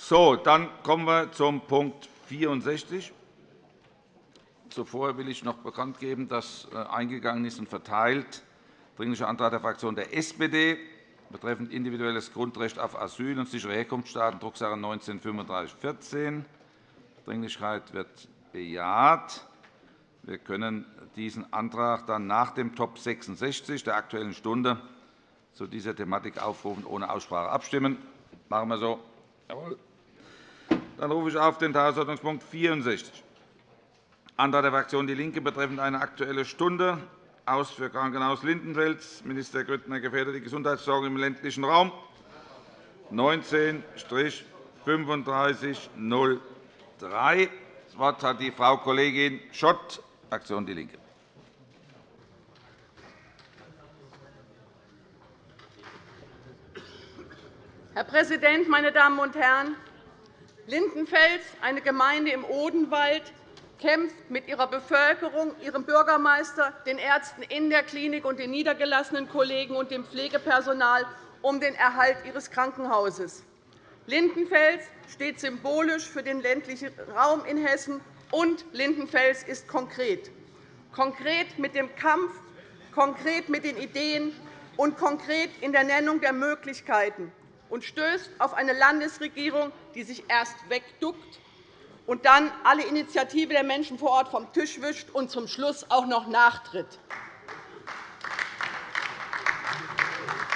So, dann kommen wir zum Punkt 64. Zuvor will ich noch bekannt geben, dass äh, eingegangen ist und verteilt Dringlicher Antrag der Fraktion der SPD betreffend individuelles Grundrecht auf Asyl und sichere Herkunftsstaaten, Drucksache 19-3514. Dringlichkeit wird bejaht. Wir können diesen Antrag dann nach dem Top 66 der Aktuellen Stunde zu dieser Thematik aufrufen, ohne Aussprache abstimmen. Machen wir so. Jawohl. Dann rufe ich auf den Tagesordnungspunkt 64. Antrag der Fraktion DIE LINKE betreffend eine Aktuelle Stunde aus für Krankenhaus Lindenfels. Minister Grüttner gefährdet die Gesundheitssorge im ländlichen Raum. 19-3503. Das Wort hat die Frau Kollegin Schott, Fraktion DIE LINKE. Herr Präsident, meine Damen und Herren! Lindenfels, eine Gemeinde im Odenwald, kämpft mit ihrer Bevölkerung, ihrem Bürgermeister, den Ärzten in der Klinik und den niedergelassenen Kollegen und dem Pflegepersonal um den Erhalt ihres Krankenhauses. Lindenfels steht symbolisch für den ländlichen Raum in Hessen, und Lindenfels ist konkret. Konkret mit dem Kampf, konkret mit den Ideen und konkret in der Nennung der Möglichkeiten und stößt auf eine Landesregierung, die sich erst wegduckt und dann alle Initiative der Menschen vor Ort vom Tisch wischt und zum Schluss auch noch nachtritt.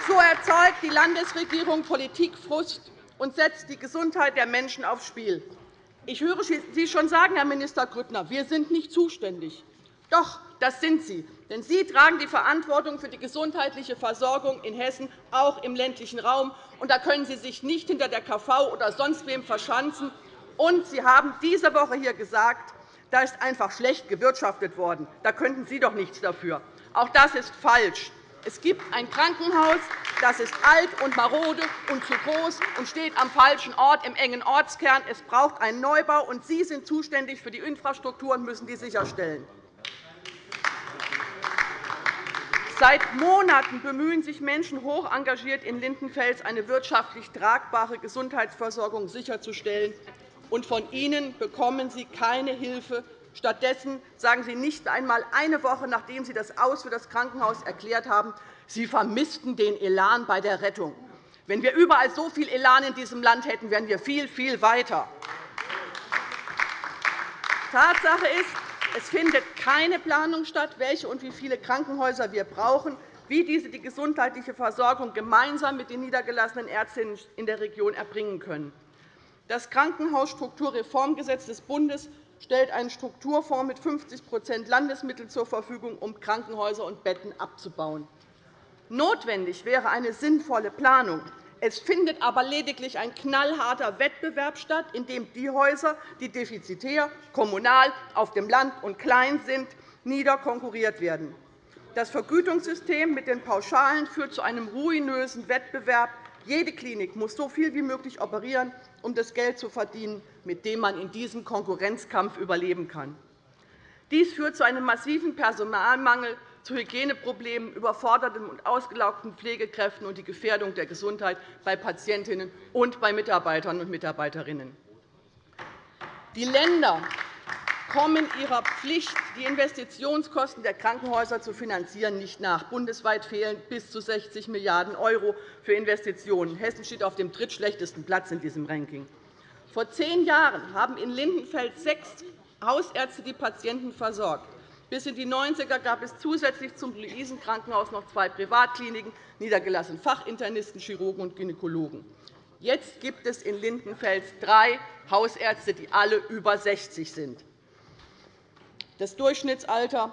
So erzeugt die Landesregierung Politikfrust und setzt die Gesundheit der Menschen aufs Spiel. Ich höre Sie schon sagen, Herr Minister Grüttner, wir sind nicht zuständig. Doch, das sind Sie. Denn Sie tragen die Verantwortung für die gesundheitliche Versorgung in Hessen, auch im ländlichen Raum. Und da können Sie sich nicht hinter der KV oder sonst wem verschanzen und Sie haben diese Woche hier gesagt, da ist einfach schlecht gewirtschaftet worden. Da könnten Sie doch nichts dafür. Auch das ist falsch. Es gibt ein Krankenhaus, das ist alt und marode und zu groß und steht am falschen Ort im engen Ortskern. Es braucht einen Neubau, und Sie sind zuständig für die Infrastruktur und müssen die sicherstellen. Seit Monaten bemühen sich Menschen hoch engagiert in Lindenfels, eine wirtschaftlich tragbare Gesundheitsversorgung sicherzustellen und von Ihnen bekommen Sie keine Hilfe. Stattdessen sagen Sie nicht einmal eine Woche, nachdem Sie das Aus für das Krankenhaus erklärt haben, Sie vermissten den Elan bei der Rettung. Wenn wir überall so viel Elan in diesem Land hätten, wären wir viel, viel weiter. Tatsache ist, es findet keine Planung statt, welche und wie viele Krankenhäuser wir brauchen, wie diese die gesundheitliche Versorgung gemeinsam mit den niedergelassenen Ärztinnen in der Region erbringen können. Das Krankenhausstrukturreformgesetz des Bundes stellt einen Strukturfonds mit 50% Landesmittel zur Verfügung, um Krankenhäuser und Betten abzubauen. Notwendig wäre eine sinnvolle Planung. Es findet aber lediglich ein knallharter Wettbewerb statt, in dem die Häuser, die defizitär, kommunal, auf dem Land und klein sind, niederkonkurriert werden. Das Vergütungssystem mit den Pauschalen führt zu einem ruinösen Wettbewerb. Jede Klinik muss so viel wie möglich operieren, um das Geld zu verdienen, mit dem man in diesem Konkurrenzkampf überleben kann. Dies führt zu einem massiven Personalmangel, zu Hygieneproblemen, überforderten und ausgelaugten Pflegekräften und die Gefährdung der Gesundheit bei Patientinnen und bei Mitarbeitern und Mitarbeiterinnen. Die Länder kommen ihrer Pflicht, die Investitionskosten der Krankenhäuser zu finanzieren, nicht nach. Bundesweit fehlen bis zu 60 Milliarden € für Investitionen. Hessen steht auf dem drittschlechtesten Platz in diesem Ranking. Vor zehn Jahren haben in Lindenfeld sechs Hausärzte die Patienten versorgt. Bis in die 90er gab es zusätzlich zum Luisenkrankenhaus noch zwei Privatkliniken, niedergelassene Fachinternisten, Chirurgen und Gynäkologen. Jetzt gibt es in Lindenfels drei Hausärzte, die alle über 60 sind. Das Durchschnittsalter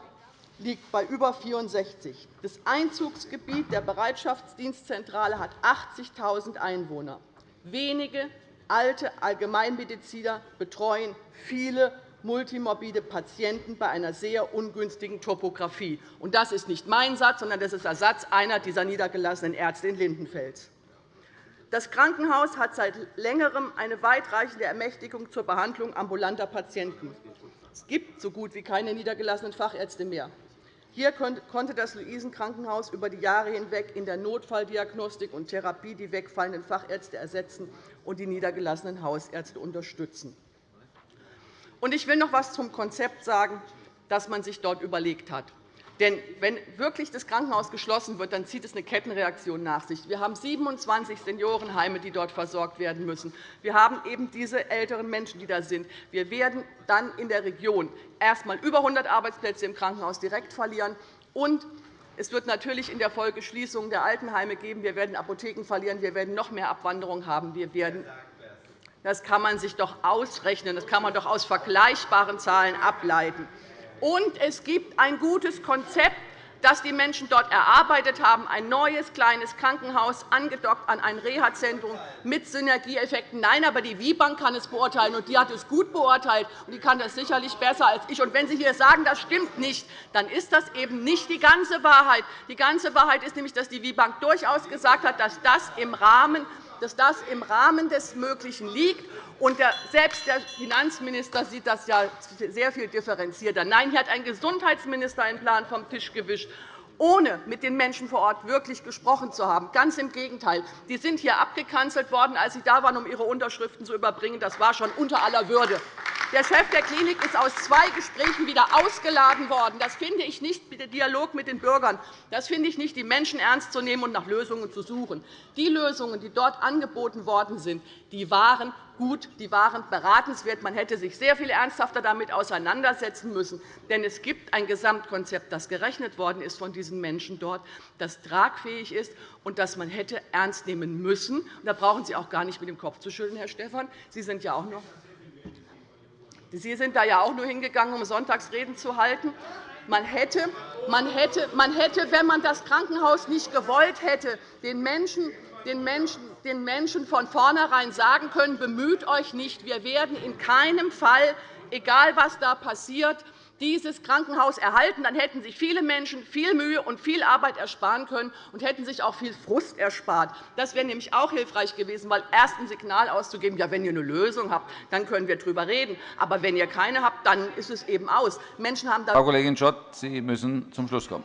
liegt bei über 64. Das Einzugsgebiet der Bereitschaftsdienstzentrale hat 80.000 Einwohner. Wenige alte Allgemeinmediziner betreuen viele multimorbide Patienten bei einer sehr ungünstigen Topografie. Das ist nicht mein Satz, sondern das ist der Satz einer dieser niedergelassenen Ärzte in Lindenfels. Das Krankenhaus hat seit Längerem eine weitreichende Ermächtigung zur Behandlung ambulanter Patienten. Es gibt so gut wie keine niedergelassenen Fachärzte mehr. Hier konnte das Luisenkrankenhaus über die Jahre hinweg in der Notfalldiagnostik und Therapie die wegfallenden Fachärzte ersetzen und die niedergelassenen Hausärzte unterstützen. Ich will noch etwas zum Konzept sagen, das man sich dort überlegt hat. Denn wenn wirklich das Krankenhaus geschlossen wird, dann zieht es eine Kettenreaktion nach sich. Wir haben 27 Seniorenheime, die dort versorgt werden müssen. Wir haben eben diese älteren Menschen, die da sind. Wir werden dann in der Region erst einmal über 100 Arbeitsplätze im Krankenhaus direkt verlieren. Und es wird natürlich in der Folge Schließungen der Altenheime geben. Wir werden Apotheken verlieren. Wir werden noch mehr Abwanderung haben. Wir werden das kann man sich doch ausrechnen. Das kann man doch aus vergleichbaren Zahlen ableiten. Und es gibt ein gutes Konzept, das die Menschen dort erarbeitet haben, ein neues kleines Krankenhaus, angedockt an ein Reha-Zentrum mit Synergieeffekten. Nein, aber die WIBank kann es beurteilen, und die hat es gut beurteilt, und die kann das sicherlich besser als ich. Und wenn Sie hier sagen, das stimmt nicht, dann ist das eben nicht die ganze Wahrheit. Die ganze Wahrheit ist nämlich, dass die WIBank durchaus gesagt hat, dass das im Rahmen dass das im Rahmen des Möglichen liegt. Und selbst der Finanzminister sieht das ja sehr viel differenzierter. Nein, hier hat ein Gesundheitsminister einen Plan vom Tisch gewischt ohne mit den Menschen vor Ort wirklich gesprochen zu haben. Ganz im Gegenteil. Die sind hier abgekanzelt worden, als sie da waren, um ihre Unterschriften zu überbringen. Das war schon unter aller Würde. Der Chef der Klinik ist aus zwei Gesprächen wieder ausgeladen worden. Das finde ich nicht der Dialog mit den Bürgern. Das finde ich nicht, die Menschen ernst zu nehmen und nach Lösungen zu suchen. Die Lösungen, die dort angeboten worden sind, die waren gut, die waren beratenswert. Man hätte sich sehr viel ernsthafter damit auseinandersetzen müssen. Denn es gibt ein Gesamtkonzept, das gerechnet worden ist von diesen Menschen dort, das tragfähig ist und das man hätte ernst nehmen müssen. Da brauchen Sie auch gar nicht mit dem Kopf zu schütteln, Herr Stephan. Sie sind ja auch noch Sie sind da ja auch nur hingegangen, um Sonntagsreden zu halten. Man hätte, man hätte, man hätte, wenn man das Krankenhaus nicht gewollt hätte, den Menschen, den Menschen, den Menschen von vornherein sagen können, bemüht euch nicht, wir werden in keinem Fall, egal was da passiert, dieses Krankenhaus erhalten. Dann hätten sich viele Menschen viel Mühe und viel Arbeit ersparen können und hätten sich auch viel Frust erspart. Das wäre nämlich auch hilfreich gewesen, weil erst ein Signal auszugeben, ja, wenn ihr eine Lösung habt, dann können wir darüber reden. Aber wenn ihr keine habt, dann ist es eben aus. Menschen haben Frau Kollegin Schott, Sie müssen zum Schluss kommen.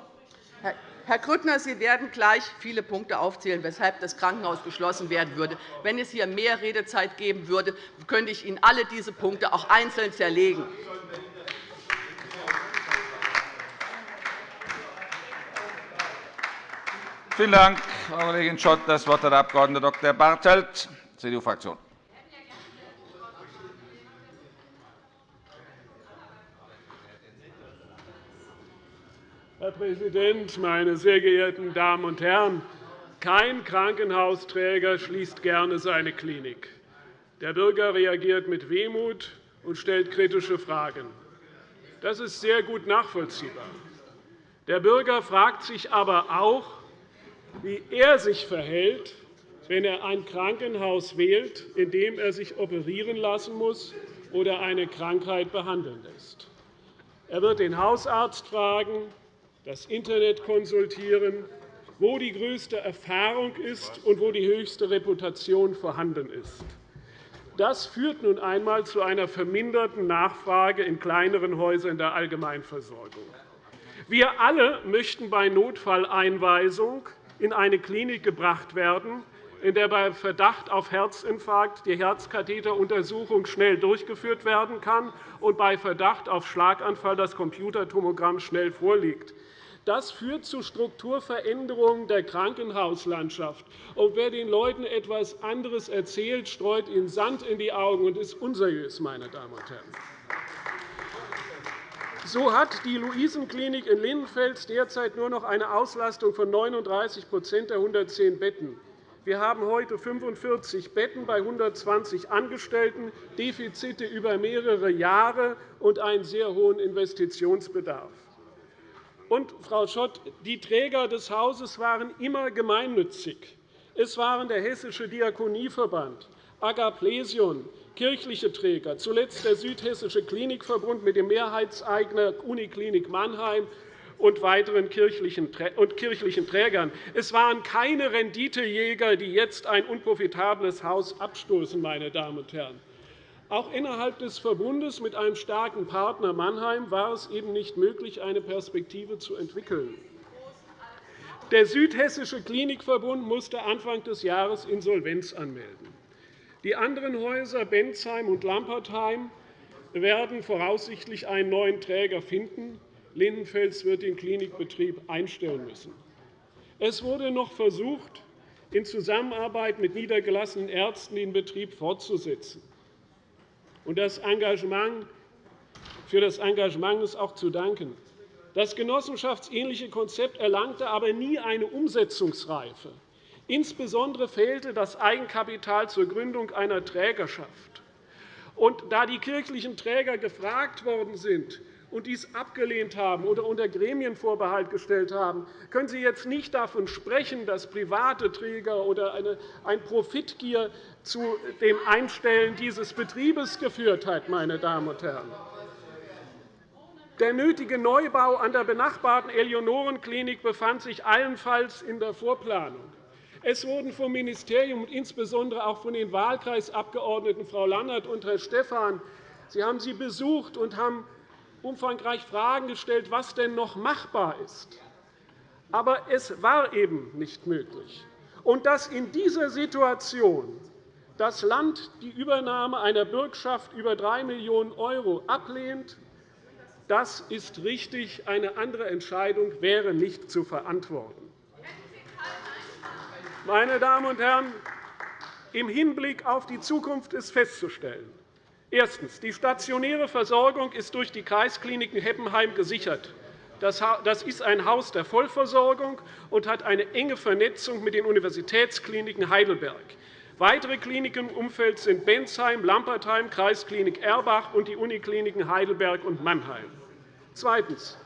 Herr Grüttner, Sie werden gleich viele Punkte aufzählen, weshalb das Krankenhaus geschlossen werden würde. Wenn es hier mehr Redezeit geben würde, könnte ich Ihnen alle diese Punkte auch einzeln zerlegen. Vielen Dank, Frau Kollegin Schott. Das Wort hat der Abg. Dr. Bartelt, CDU-Fraktion. Herr Präsident, meine sehr geehrten Damen und Herren! Kein Krankenhausträger schließt gerne seine Klinik. Der Bürger reagiert mit Wehmut und stellt kritische Fragen. Das ist sehr gut nachvollziehbar. Der Bürger fragt sich aber auch, wie er sich verhält, wenn er ein Krankenhaus wählt, in dem er sich operieren lassen muss oder eine Krankheit behandeln lässt. Er wird den Hausarzt fragen, das Internet konsultieren, wo die größte Erfahrung ist und wo die höchste Reputation vorhanden ist. Das führt nun einmal zu einer verminderten Nachfrage in kleineren Häusern der Allgemeinversorgung. Wir alle möchten bei Notfalleinweisung in eine Klinik gebracht werden, in der bei Verdacht auf Herzinfarkt die Herzkatheteruntersuchung schnell durchgeführt werden kann und bei Verdacht auf Schlaganfall das Computertomogramm schnell vorliegt. Das führt zu Strukturveränderungen der Krankenhauslandschaft. Und wer den Leuten etwas anderes erzählt, streut ihnen Sand in die Augen und ist unseriös, meine Damen und Herren. So hat die Luisenklinik in Linnenfels derzeit nur noch eine Auslastung von 39% der 110 Betten. Wir haben heute 45 Betten bei 120 Angestellten, Defizite über mehrere Jahre und einen sehr hohen Investitionsbedarf. Und, Frau Schott, die Träger des Hauses waren immer gemeinnützig. Es waren der Hessische Diakonieverband, Agaplesion, kirchliche Träger, zuletzt der Südhessische Klinikverbund mit dem Mehrheitseigner Uniklinik Mannheim und weiteren kirchlichen Trägern. Es waren keine Renditejäger, die jetzt ein unprofitables Haus abstoßen. Meine Damen und Herren. Auch innerhalb des Verbundes mit einem starken Partner Mannheim war es eben nicht möglich, eine Perspektive zu entwickeln. Der Südhessische Klinikverbund musste Anfang des Jahres Insolvenz anmelden. Die anderen Häuser Bensheim und Lampertheim werden voraussichtlich einen neuen Träger finden. Lindenfels wird den Klinikbetrieb einstellen müssen. Es wurde noch versucht, in Zusammenarbeit mit niedergelassenen Ärzten den Betrieb fortzusetzen. Das Engagement, für das Engagement ist auch zu danken. Das genossenschaftsähnliche Konzept erlangte aber nie eine Umsetzungsreife. Insbesondere fehlte das Eigenkapital zur Gründung einer Trägerschaft. Und da die kirchlichen Träger gefragt worden sind und dies abgelehnt haben oder unter Gremienvorbehalt gestellt haben, können Sie jetzt nicht davon sprechen, dass private Träger oder ein Profitgier zu dem Einstellen dieses Betriebes geführt hat. Meine Damen und Herren. Der nötige Neubau an der benachbarten Eleonorenklinik befand sich allenfalls in der Vorplanung. Es wurden vom Ministerium und insbesondere auch von den Wahlkreisabgeordneten Frau Landert und Herr Stephan Sie haben sie besucht und haben umfangreich Fragen gestellt, was denn noch machbar ist. Aber es war eben nicht möglich. Und dass in dieser Situation das Land die Übernahme einer Bürgschaft über 3 Millionen € ablehnt, das ist richtig. Eine andere Entscheidung wäre nicht zu verantworten. Meine Damen und Herren, im Hinblick auf die Zukunft ist festzustellen, Erstens. Die stationäre Versorgung ist durch die Kreiskliniken Heppenheim gesichert. Das ist ein Haus der Vollversorgung und hat eine enge Vernetzung mit den Universitätskliniken Heidelberg. Weitere Kliniken im Umfeld sind Bensheim, Lampertheim, Kreisklinik Erbach und die Unikliniken Heidelberg und Mannheim. Zweitens.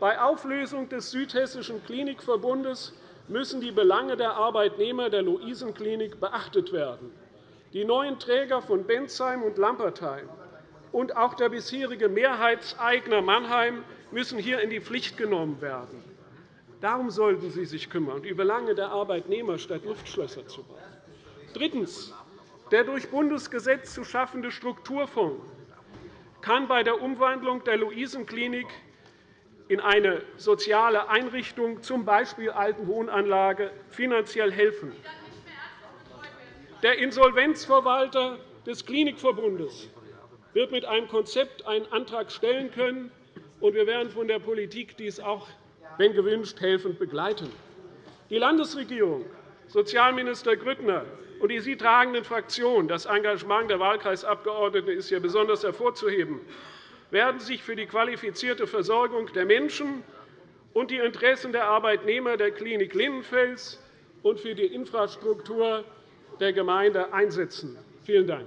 Bei Auflösung des Südhessischen Klinikverbundes müssen die Belange der Arbeitnehmer der Luisenklinik beachtet werden. Die neuen Träger von Bensheim und Lampertheim und auch der bisherige Mehrheitseigner Mannheim müssen hier in die Pflicht genommen werden. Darum sollten Sie sich kümmern, die Belange der Arbeitnehmer statt Luftschlösser zu bauen. Drittens. Der durch Bundesgesetz zu schaffende Strukturfonds kann bei der Umwandlung der Luisenklinik in eine soziale Einrichtung, z. B. Altenwohnanlage, finanziell helfen. Der Insolvenzverwalter des Klinikverbundes wird mit einem Konzept einen Antrag stellen können, und wir werden von der Politik dies auch, wenn gewünscht, helfend begleiten. Die Landesregierung, Sozialminister Grüttner und die Sie tragenden Fraktionen, das Engagement der Wahlkreisabgeordneten ist hier besonders hervorzuheben, werden sich für die qualifizierte Versorgung der Menschen und die Interessen der Arbeitnehmer der Klinik Lindenfels und für die Infrastruktur der Gemeinde einsetzen. Vielen Dank.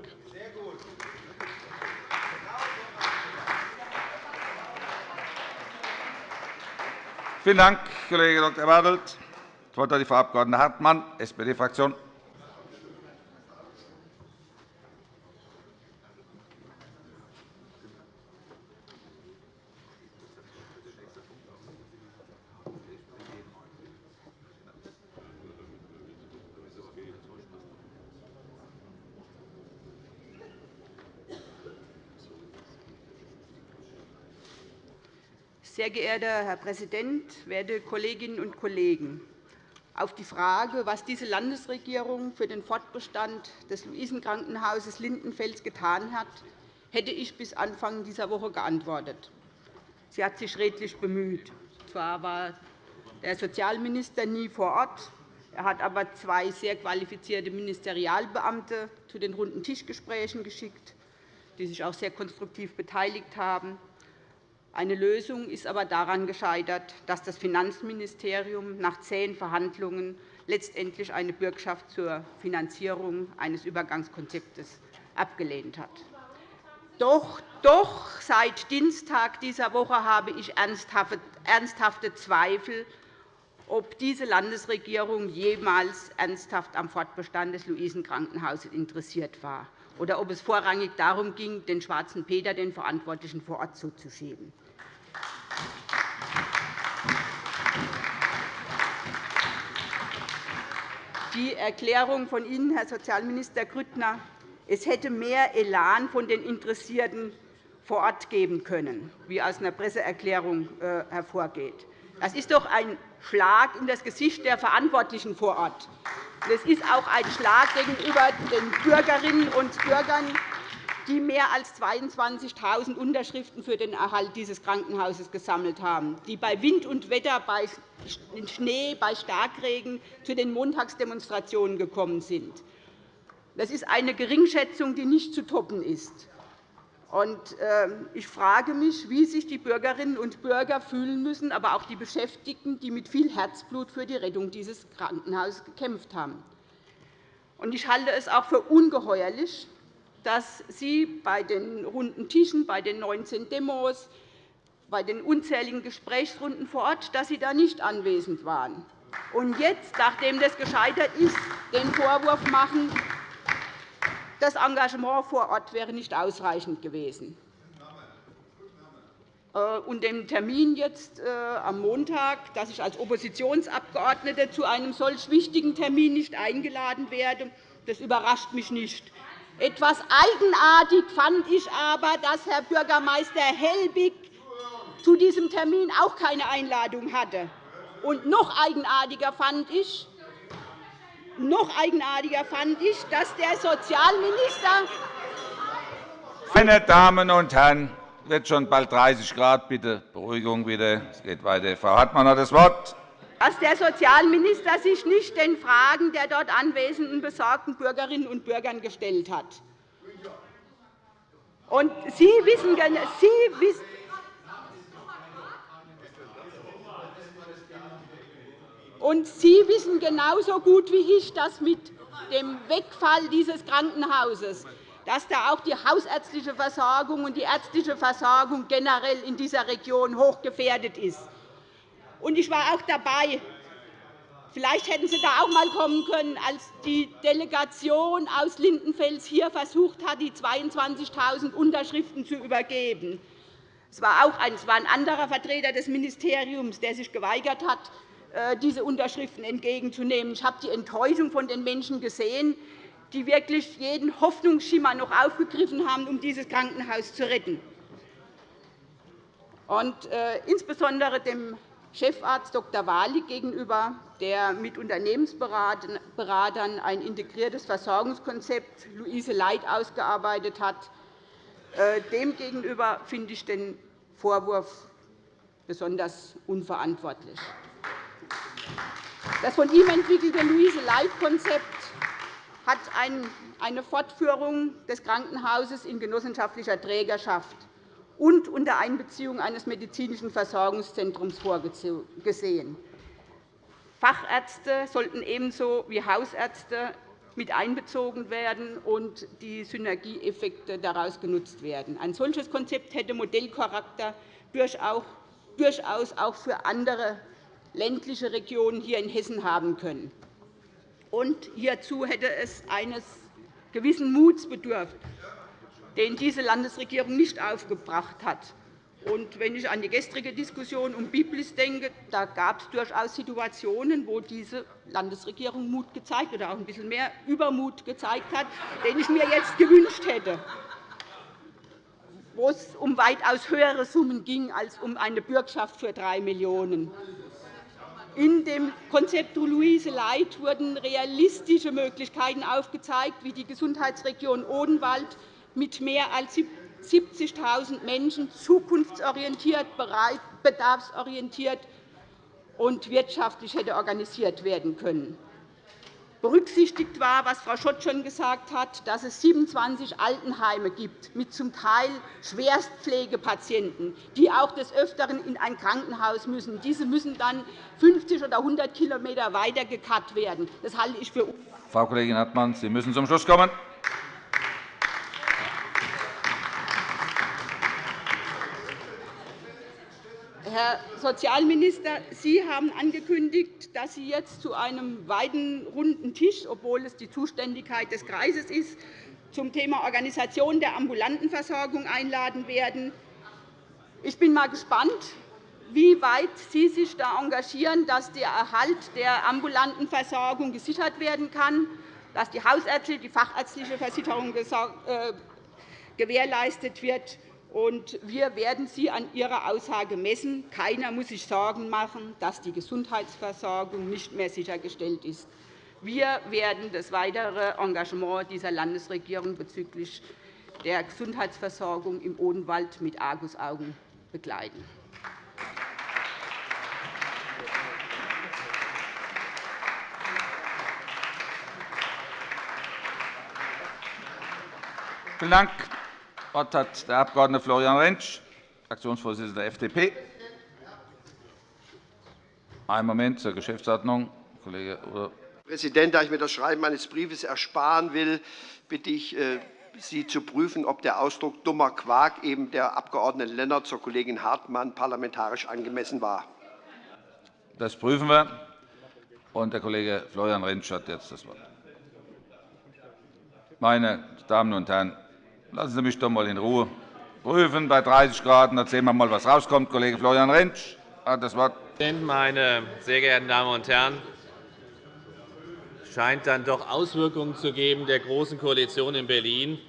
Vielen Dank, Kollege Dr. Bartelt. Das Wort hat die Frau Abg. Hartmann, SPD-Fraktion. Sehr geehrter Herr Präsident, werte Kolleginnen und Kollegen! Auf die Frage, was diese Landesregierung für den Fortbestand des Luisenkrankenhauses Lindenfels getan hat, hätte ich bis Anfang dieser Woche geantwortet. Sie hat sich redlich bemüht. Zwar war der Sozialminister nie vor Ort, er hat aber zwei sehr qualifizierte Ministerialbeamte zu den runden Tischgesprächen geschickt, die sich auch sehr konstruktiv beteiligt haben. Eine Lösung ist aber daran gescheitert, dass das Finanzministerium nach zehn Verhandlungen letztendlich eine Bürgschaft zur Finanzierung eines Übergangskonzeptes abgelehnt hat. Doch, doch seit Dienstag dieser Woche habe ich ernsthafte Zweifel, ob diese Landesregierung jemals ernsthaft am Fortbestand des Luisenkrankenhauses interessiert war oder ob es vorrangig darum ging, den schwarzen Peter den Verantwortlichen vor Ort zuzuschieben. Die Erklärung von Ihnen, Herr Sozialminister Grüttner, es hätte mehr Elan von den Interessierten vor Ort geben können, wie aus einer Presseerklärung äh, hervorgeht. Das ist doch ein Schlag in das Gesicht der Verantwortlichen vor Ort. Es ist auch ein Schlag gegenüber den Bürgerinnen und Bürgern, die mehr als 22.000 Unterschriften für den Erhalt dieses Krankenhauses gesammelt haben, die bei Wind und Wetter, bei Schnee, bei Starkregen zu den Montagsdemonstrationen gekommen sind. Das ist eine Geringschätzung, die nicht zu toppen ist. Ähm, ich frage mich, wie sich die Bürgerinnen und Bürger fühlen müssen, aber auch die Beschäftigten, die mit viel Herzblut für die Rettung dieses Krankenhauses gekämpft haben. Ich halte es auch für ungeheuerlich, dass Sie bei den runden Tischen, bei den 19 Demos, bei den unzähligen Gesprächsrunden vor Ort, dass Sie da nicht anwesend waren. Und jetzt, nachdem das gescheitert ist, den Vorwurf machen, das Engagement vor Ort wäre nicht ausreichend gewesen. Äh, und dem Termin jetzt äh, am Montag, dass ich als Oppositionsabgeordnete zu einem solch wichtigen Termin nicht eingeladen werde, das überrascht mich nicht. Etwas eigenartig fand ich aber, dass Herr Bürgermeister Helbig zu diesem Termin auch keine Einladung hatte. Und noch eigenartiger fand ich, noch eigenartiger fand ich, dass der Sozialminister meine Damen und Herren, es wird schon bald 30 Grad. Bitte Beruhigung bitte. Es geht weiter. Frau Hartmann hat das Wort. Dass der Sozialminister sich nicht den Fragen der dort anwesenden besorgten Bürgerinnen und Bürgern gestellt hat. Und Sie wissen, Sie wissen Und Sie wissen genauso gut wie ich, dass mit dem Wegfall dieses Krankenhauses dass da auch die hausärztliche Versorgung und die ärztliche Versorgung generell in dieser Region hochgefährdet ist. Ich war auch dabei. Vielleicht hätten Sie da auch einmal kommen können, als die Delegation aus Lindenfels hier versucht hat, die 22.000 Unterschriften zu übergeben. Es war auch ein, es war ein anderer Vertreter des Ministeriums, der sich geweigert hat, diese Unterschriften entgegenzunehmen. Ich habe die Enttäuschung von den Menschen gesehen, die wirklich jeden Hoffnungsschimmer noch aufgegriffen haben, um dieses Krankenhaus zu retten. Und, äh, insbesondere dem Chefarzt Dr. Wali gegenüber, der mit Unternehmensberatern ein integriertes Versorgungskonzept Luise Leit ausgearbeitet hat. Äh, Demgegenüber finde ich den Vorwurf besonders unverantwortlich. Das von ihm entwickelte Luise-Leit-Konzept hat eine Fortführung des Krankenhauses in genossenschaftlicher Trägerschaft und unter Einbeziehung eines medizinischen Versorgungszentrums vorgesehen. Fachärzte sollten ebenso wie Hausärzte mit einbezogen werden und die Synergieeffekte daraus genutzt werden. Ein solches Konzept hätte Modellcharakter durchaus auch für andere ländliche Regionen hier in Hessen haben können. Und hierzu hätte es eines gewissen Muts bedurft, den diese Landesregierung nicht aufgebracht hat. Und wenn ich an die gestrige Diskussion um Biblis denke, da gab es durchaus Situationen, wo diese Landesregierung Mut gezeigt oder auch ein bisschen mehr Übermut gezeigt hat, den ich mir jetzt gewünscht hätte, wo es um weitaus höhere Summen ging als um eine Bürgschaft für 3 Millionen €. In dem Konzept Luise Leit wurden realistische Möglichkeiten aufgezeigt, wie die Gesundheitsregion Odenwald mit mehr als 70.000 Menschen zukunftsorientiert, bedarfsorientiert und wirtschaftlich hätte organisiert werden können. Berücksichtigt war, was Frau Schott schon gesagt hat, dass es 27 Altenheime gibt mit zum Teil Schwerstpflegepatienten, die auch des Öfteren in ein Krankenhaus müssen. Diese müssen dann 50 oder 100 km weiter gekarrt werden. Das halte ich für Frau Kollegin Hartmann, Sie müssen zum Schluss kommen. Herr Sozialminister, Sie haben angekündigt, dass Sie jetzt zu einem weiten runden Tisch, obwohl es die Zuständigkeit des Kreises ist, zum Thema Organisation der ambulanten Versorgung einladen werden. Ich bin einmal gespannt, wie weit Sie sich da engagieren, dass der Erhalt der ambulanten Versorgung gesichert werden kann. dass die hausärztliche, die fachärztliche Versicherung äh, gewährleistet wird. Wir werden Sie an Ihrer Aussage messen. Keiner muss sich Sorgen machen, dass die Gesundheitsversorgung nicht mehr sichergestellt ist. Wir werden das weitere Engagement dieser Landesregierung bezüglich der Gesundheitsversorgung im Odenwald mit Argusaugen begleiten. Vielen Dank. Das Wort hat der Abg. Florian Rentsch, Fraktionsvorsitzender der FDP. Einen Moment zur Geschäftsordnung. Kollege Herr Präsident, da ich mir das Schreiben eines Briefes ersparen will, bitte ich äh, Sie zu prüfen, ob der Ausdruck dummer Quark eben der Abg. Lennart zur Kollegin Hartmann parlamentarisch angemessen war. Das prüfen wir. Und der Kollege Florian Rentsch hat jetzt das Wort. Meine Damen und Herren, Lassen Sie mich doch einmal in Ruhe prüfen bei 30 Grad. Dann sehen wir mal, was rauskommt. Kollege Florian Rentsch hat das Wort. Meine sehr geehrten Damen und Herren! Es scheint dann doch Auswirkungen zu geben der Großen Koalition in Berlin.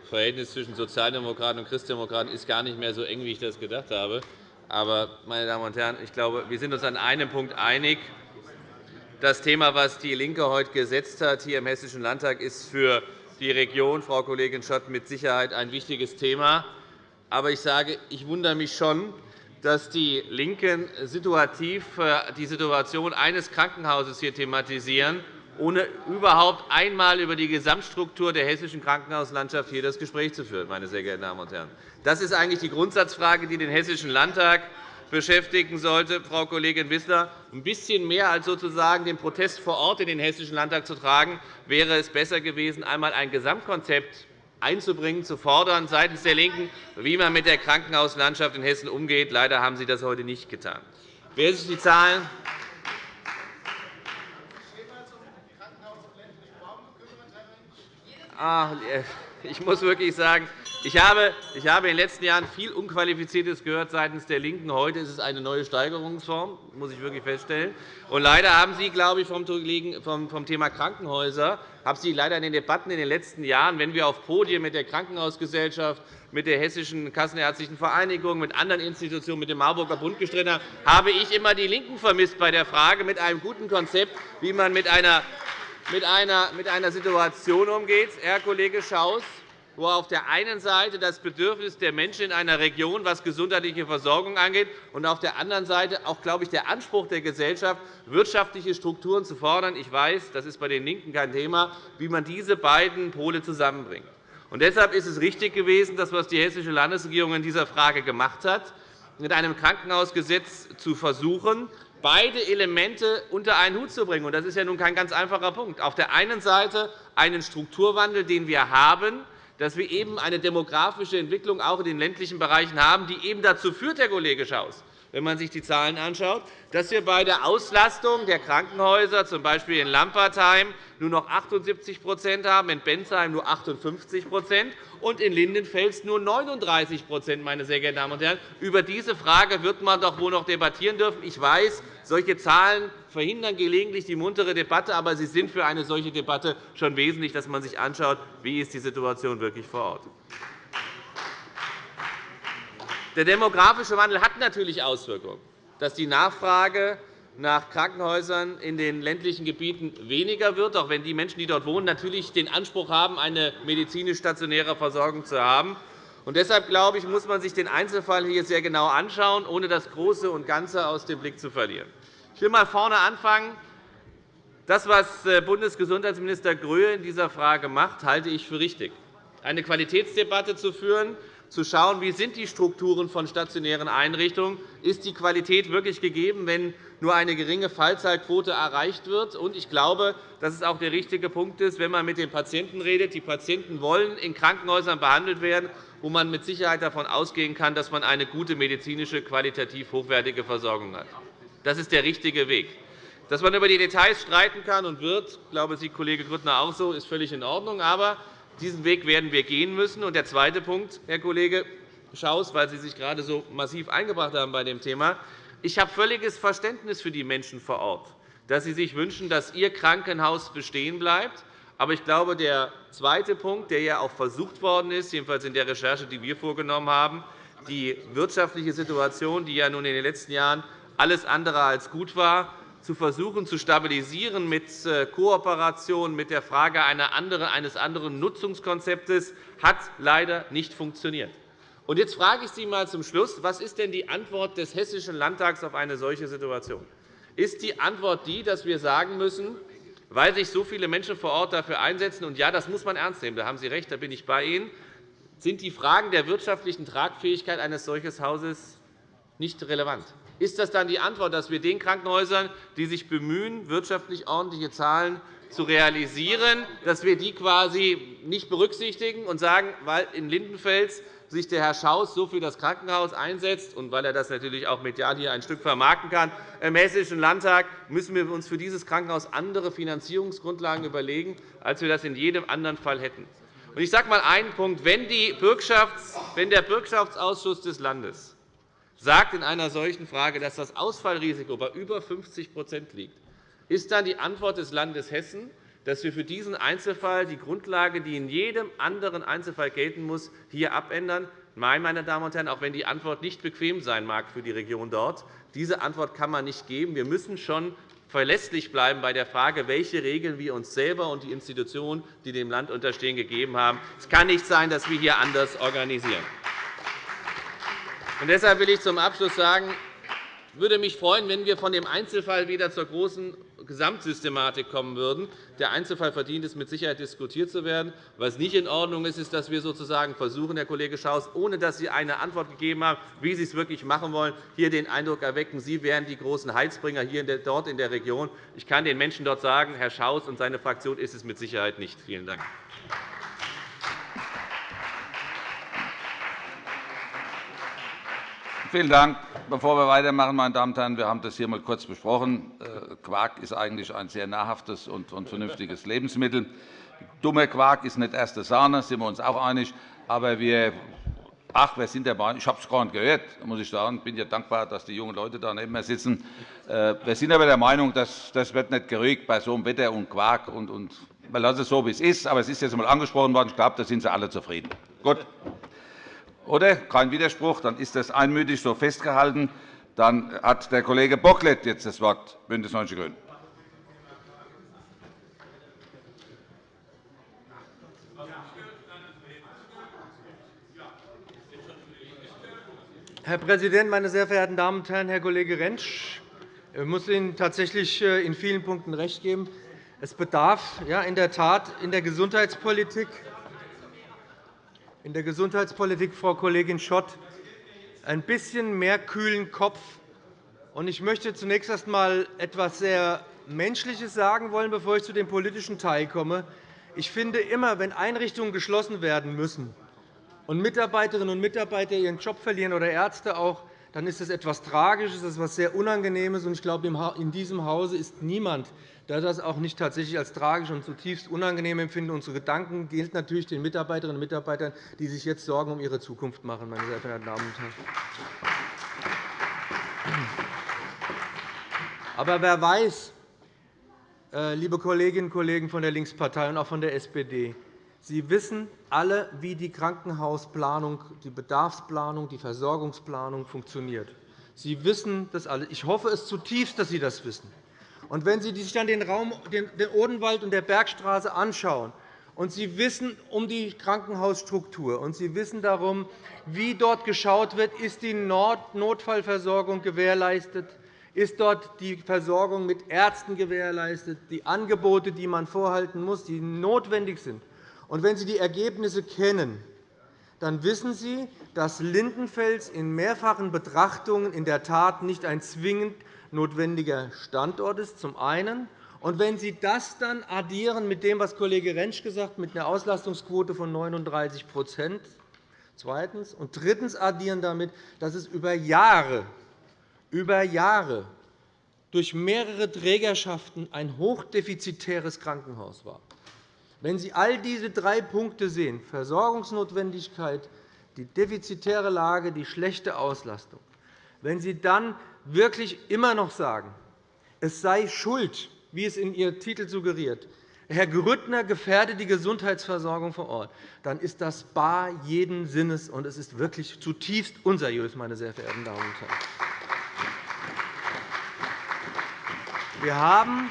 Das Verhältnis zwischen Sozialdemokraten und Christdemokraten ist gar nicht mehr so eng, wie ich das gedacht habe. Aber, meine Damen und Herren, ich glaube, wir sind uns an einem Punkt einig. Das Thema, das DIE LINKE heute gesetzt hat hier im Hessischen Landtag, ist für die Region, Frau Kollegin Schott, mit Sicherheit ein wichtiges Thema. Aber ich sage, ich wundere mich schon, dass die LINKEN situativ äh, die Situation eines Krankenhauses hier thematisieren, ohne überhaupt einmal über die Gesamtstruktur der hessischen Krankenhauslandschaft hier das Gespräch zu führen. Meine sehr geehrten Damen und Herren. Das ist eigentlich die Grundsatzfrage, die den Hessischen Landtag beschäftigen sollte, Frau Kollegin Wissler. Ein bisschen mehr als sozusagen den Protest vor Ort in den Hessischen Landtag zu tragen, wäre es besser gewesen, einmal ein Gesamtkonzept einzubringen, zu fordern seitens der LINKEN, wie man mit der Krankenhauslandschaft in Hessen umgeht. Leider haben Sie das heute nicht getan. Wer sich die Zahlen ah, ich muss wirklich sagen, ich habe, in den letzten Jahren viel Unqualifiziertes gehört seitens der LINKEN. Heute ist es eine neue Steigerungsform, muss ich wirklich feststellen. Und leider haben Sie, glaube ich, vom, vom Thema Krankenhäuser haben Sie leider in den Debatten in den letzten Jahren, wenn wir auf Podien mit der Krankenhausgesellschaft, mit der Hessischen Kassenärztlichen Vereinigung, mit anderen Institutionen, mit dem Marburger Bund gestritten haben, habe ich immer die LINKEN vermisst bei der Frage mit einem guten Konzept, wie man mit einer, mit einer, mit einer Situation umgeht. Herr Kollege Schaus, wo auf der einen Seite das Bedürfnis der Menschen in einer Region, was gesundheitliche Versorgung angeht, und auf der anderen Seite auch, glaube ich, der Anspruch der Gesellschaft, wirtschaftliche Strukturen zu fordern. Ich weiß, das ist bei den LINKEN kein Thema, wie man diese beiden Pole zusammenbringt. Und deshalb ist es richtig gewesen, das, was die Hessische Landesregierung in dieser Frage gemacht hat, mit einem Krankenhausgesetz zu versuchen, beide Elemente unter einen Hut zu bringen. Das ist ja nun kein ganz einfacher Punkt. Auf der einen Seite einen Strukturwandel, den wir haben, dass wir eben eine demografische Entwicklung auch in den ländlichen Bereichen haben, die eben dazu führt, Herr Kollege Schaus, wenn man sich die Zahlen anschaut, dass wir bei der Auslastung der Krankenhäuser, z. B. in Lampertheim, nur noch 78% haben, in Bensheim nur 58% und in Lindenfels nur 39 meine sehr geehrten Damen und Herren. Über diese Frage wird man doch wohl noch debattieren dürfen. Ich weiß, solche Zahlen verhindern gelegentlich die muntere Debatte, aber sie sind für eine solche Debatte schon wesentlich, dass man sich anschaut, wie ist die Situation wirklich vor Ort. Der demografische Wandel hat natürlich Auswirkungen, dass die Nachfrage nach Krankenhäusern in den ländlichen Gebieten weniger wird, auch wenn die Menschen, die dort wohnen, natürlich den Anspruch haben, eine medizinisch stationäre Versorgung zu haben. Und deshalb glaube ich, muss man sich den Einzelfall hier sehr genau anschauen, ohne das Große und Ganze aus dem Blick zu verlieren. Ich will einmal vorne anfangen. Das, was äh, Bundesgesundheitsminister Gröhe in dieser Frage macht, halte ich für richtig. Eine Qualitätsdebatte zu führen, zu schauen, wie sind die Strukturen von stationären Einrichtungen sind. Ist die Qualität wirklich gegeben, wenn nur eine geringe Fallzahlquote erreicht wird? Ich glaube, dass es auch der richtige Punkt ist, wenn man mit den Patienten redet. Die Patienten wollen in Krankenhäusern behandelt werden, wo man mit Sicherheit davon ausgehen kann, dass man eine gute medizinische, qualitativ hochwertige Versorgung hat. Das ist der richtige Weg. Dass man über die Details streiten kann und wird, glaube, Sie, Kollege Grüttner, auch so, ist völlig in Ordnung. Aber diesen Weg werden wir gehen müssen. Und der zweite Punkt, Herr Kollege Schaus, weil Sie sich gerade so massiv eingebracht haben bei dem Thema. Ich habe völliges Verständnis für die Menschen vor Ort, dass sie sich wünschen, dass ihr Krankenhaus bestehen bleibt, Aber ich glaube, der zweite Punkt, der ja auch versucht worden ist, jedenfalls in der Recherche, die wir vorgenommen haben, die wirtschaftliche Situation, die ja nun in den letzten Jahren alles andere als gut war, zu versuchen zu stabilisieren mit äh, Kooperation, mit der Frage eines anderen Nutzungskonzeptes, hat leider nicht funktioniert. Jetzt frage ich Sie einmal zum Schluss, was ist denn die Antwort des Hessischen Landtags auf eine solche Situation? Ist die Antwort die, dass wir sagen müssen, weil sich so viele Menschen vor Ort dafür einsetzen, und ja, das muss man ernst nehmen, da haben Sie recht, da bin ich bei Ihnen, sind die Fragen der wirtschaftlichen Tragfähigkeit eines solchen Hauses nicht relevant. Ist das dann die Antwort, dass wir den Krankenhäusern, die sich bemühen, wirtschaftlich ordentliche Zahlen zu realisieren, dass wir die quasi nicht berücksichtigen und sagen, weil in Lindenfels sich der Herr Schaus so für das Krankenhaus einsetzt und weil er das natürlich auch medial hier ein Stück vermarkten kann, im Hessischen Landtag müssen wir uns für dieses Krankenhaus andere Finanzierungsgrundlagen überlegen, als wir das in jedem anderen Fall hätten. Ich sage einmal einen Punkt. Wenn, der Bürgschaftsausschuss des Landes sagt in einer solchen Frage, dass das Ausfallrisiko bei über 50% liegt, ist dann die Antwort des Landes Hessen, dass wir für diesen Einzelfall die Grundlage, die in jedem anderen Einzelfall gelten muss, hier abändern. Nein, meine Damen und Herren, auch wenn die Antwort nicht bequem sein mag für die Region dort, diese Antwort kann man nicht geben. Wir müssen schon verlässlich bleiben bei der Frage, welche Regeln wir uns selber und die Institutionen, die dem Land unterstehen, gegeben haben. Es kann nicht sein, dass wir hier anders organisieren. Und deshalb will ich zum Abschluss sagen, ich würde mich freuen, wenn wir von dem Einzelfall wieder zur großen Gesamtsystematik kommen würden. Der Einzelfall verdient es mit Sicherheit diskutiert zu werden. Was nicht in Ordnung ist, ist, dass wir sozusagen versuchen, Herr Kollege Schaus, ohne dass Sie eine Antwort gegeben haben, wie Sie es wirklich machen wollen, hier den Eindruck erwecken, Sie wären die großen Heizbringer hier dort in der Region. Ich kann den Menschen dort sagen, Herr Schaus und seine Fraktion ist es mit Sicherheit nicht. Vielen Dank. Vielen Dank. Bevor wir weitermachen, meine Damen und Herren, wir haben das hier einmal kurz besprochen. Äh, Quark ist eigentlich ein sehr nahrhaftes und vernünftiges Lebensmittel. Dummer Quark ist nicht erste Sahne, sind wir uns auch einig. Aber wir Ach, wir sind der ich habe es gar nicht gehört, muss ich sagen. Bin ja dankbar, dass die jungen Leute da neben mir sitzen. Äh, wir sind aber der Meinung, dass das wird nicht gerügt bei so einem Wetter und Quark. Und, und wir lassen es so, wie es ist. Aber es ist jetzt einmal angesprochen worden. Ich glaube, da sind Sie alle zufrieden. Gut. Oder? Kein Widerspruch. Dann ist das einmütig so festgehalten. Dann hat der Kollege Bocklet jetzt das Wort, BÜNDNIS 90 die GRÜNEN. Herr Präsident, meine sehr verehrten Damen und Herren! Herr Kollege Rentsch, ich muss Ihnen tatsächlich äh, in vielen Punkten recht geben. Es bedarf in der Tat in der Gesundheitspolitik in der Gesundheitspolitik, Frau Kollegin Schott, ein bisschen mehr kühlen Kopf. Ich möchte zunächst erst einmal etwas sehr Menschliches sagen wollen, bevor ich zu dem politischen Teil komme. Ich finde immer, wenn Einrichtungen geschlossen werden müssen und Mitarbeiterinnen und Mitarbeiter ihren Job verlieren oder Ärzte auch, dann ist das etwas Tragisches, das ist etwas sehr Unangenehmes. Ich glaube, in diesem Hause ist niemand, der das auch nicht tatsächlich als tragisch und zutiefst unangenehm empfindet. Unsere Gedanken gilt natürlich den Mitarbeiterinnen und Mitarbeitern, die sich jetzt Sorgen um ihre Zukunft machen. Meine sehr verehrten Damen und Herren. Aber wer weiß, äh, liebe Kolleginnen und Kollegen von der Linkspartei und auch von der SPD, Sie wissen alle, wie die Krankenhausplanung, die Bedarfsplanung, die Versorgungsplanung funktioniert. Sie wissen das alle. Ich hoffe es zutiefst, dass Sie das wissen. Und wenn Sie sich dann den, Raum, den Odenwald und der Bergstraße anschauen, und Sie wissen um die Krankenhausstruktur, und Sie wissen darum, wie dort geschaut wird, ist die Notfallversorgung gewährleistet, ist dort die Versorgung mit Ärzten gewährleistet, die Angebote, die man vorhalten muss, die notwendig sind. Und wenn Sie die Ergebnisse kennen, dann wissen Sie, dass Lindenfels in mehrfachen Betrachtungen in der Tat nicht ein zwingend notwendiger Standort ist, zum einen. Und wenn Sie das dann addieren mit dem, was Kollege Rentsch gesagt hat, mit einer Auslastungsquote von 39 zweitens und drittens addieren damit, dass es über Jahre, über Jahre durch mehrere Trägerschaften ein hochdefizitäres Krankenhaus war. Wenn Sie all diese drei Punkte sehen, Versorgungsnotwendigkeit, die defizitäre Lage, die schlechte Auslastung, wenn Sie dann wirklich immer noch sagen, es sei Schuld, wie es in Ihr Titel suggeriert, Herr Grüttner gefährdet die Gesundheitsversorgung vor Ort, dann ist das bar jeden Sinnes, und es ist wirklich zutiefst unseriös, meine sehr verehrten Damen und Herren. Wir haben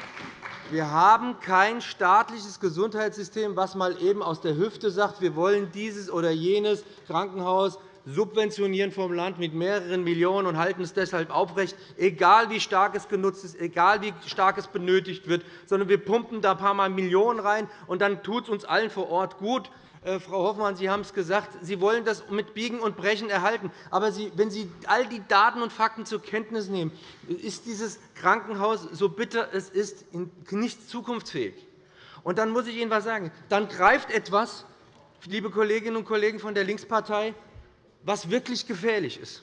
wir haben kein staatliches Gesundheitssystem, das mal eben aus der Hüfte sagt, wir wollen dieses oder jenes Krankenhaus subventionieren vom Land mit mehreren Millionen und halten es deshalb aufrecht, egal wie stark es genutzt ist, egal wie stark es benötigt wird, sondern wir pumpen da ein paar Mal Millionen rein, und dann tut es uns allen vor Ort gut. Äh, Frau Hoffmann, Sie haben es gesagt, Sie wollen das mit Biegen und Brechen erhalten. Aber wenn Sie all die Daten und Fakten zur Kenntnis nehmen, ist dieses Krankenhaus, so bitter es ist, nicht zukunftsfähig. Und dann muss ich Ihnen etwas sagen. Dann greift etwas, liebe Kolleginnen und Kollegen von der Linkspartei, was wirklich gefährlich ist.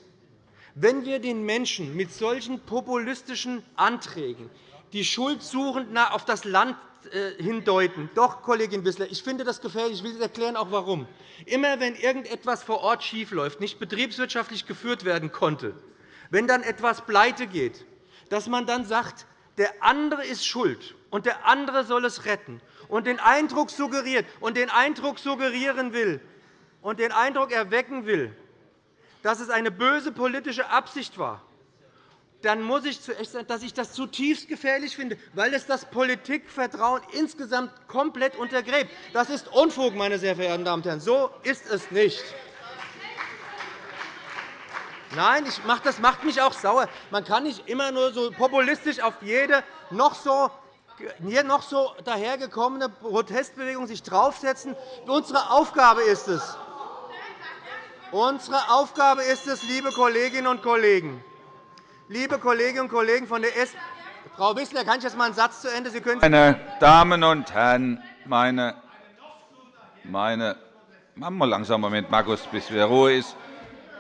Wenn wir den Menschen mit solchen populistischen Anträgen die Schuld suchend auf das Land äh, hindeuten. Doch, Kollegin Wissler, ich finde das gefährlich. Ich will erklären auch warum. Immer wenn irgendetwas vor Ort schiefläuft, nicht betriebswirtschaftlich geführt werden konnte, wenn dann etwas pleite geht, dass man dann sagt, der andere ist schuld und der andere soll es retten und den Eindruck suggeriert und den Eindruck suggerieren will und den Eindruck erwecken will, dass es eine böse politische Absicht war, dann muss ich zuerst sagen, dass ich das zutiefst gefährlich finde, weil es das Politikvertrauen insgesamt komplett untergräbt. Das ist Unfug, meine sehr verehrten Damen und Herren. So ist es nicht. Nein, das macht mich auch sauer. Man kann nicht immer nur so populistisch auf jede noch so hier noch so dahergekommene Protestbewegung sich draufsetzen. Unsere Aufgabe ist es, Unsere Aufgabe ist es, liebe Kolleginnen und Kollegen, Liebe Kolleginnen und Kollegen von der S Frau Wissler, kann ich jetzt einmal einen Satz zu Ende? Sie können meine Damen und Herren, meine, meine machen wir langsam Moment, Markus, bis wieder Ruhe ist.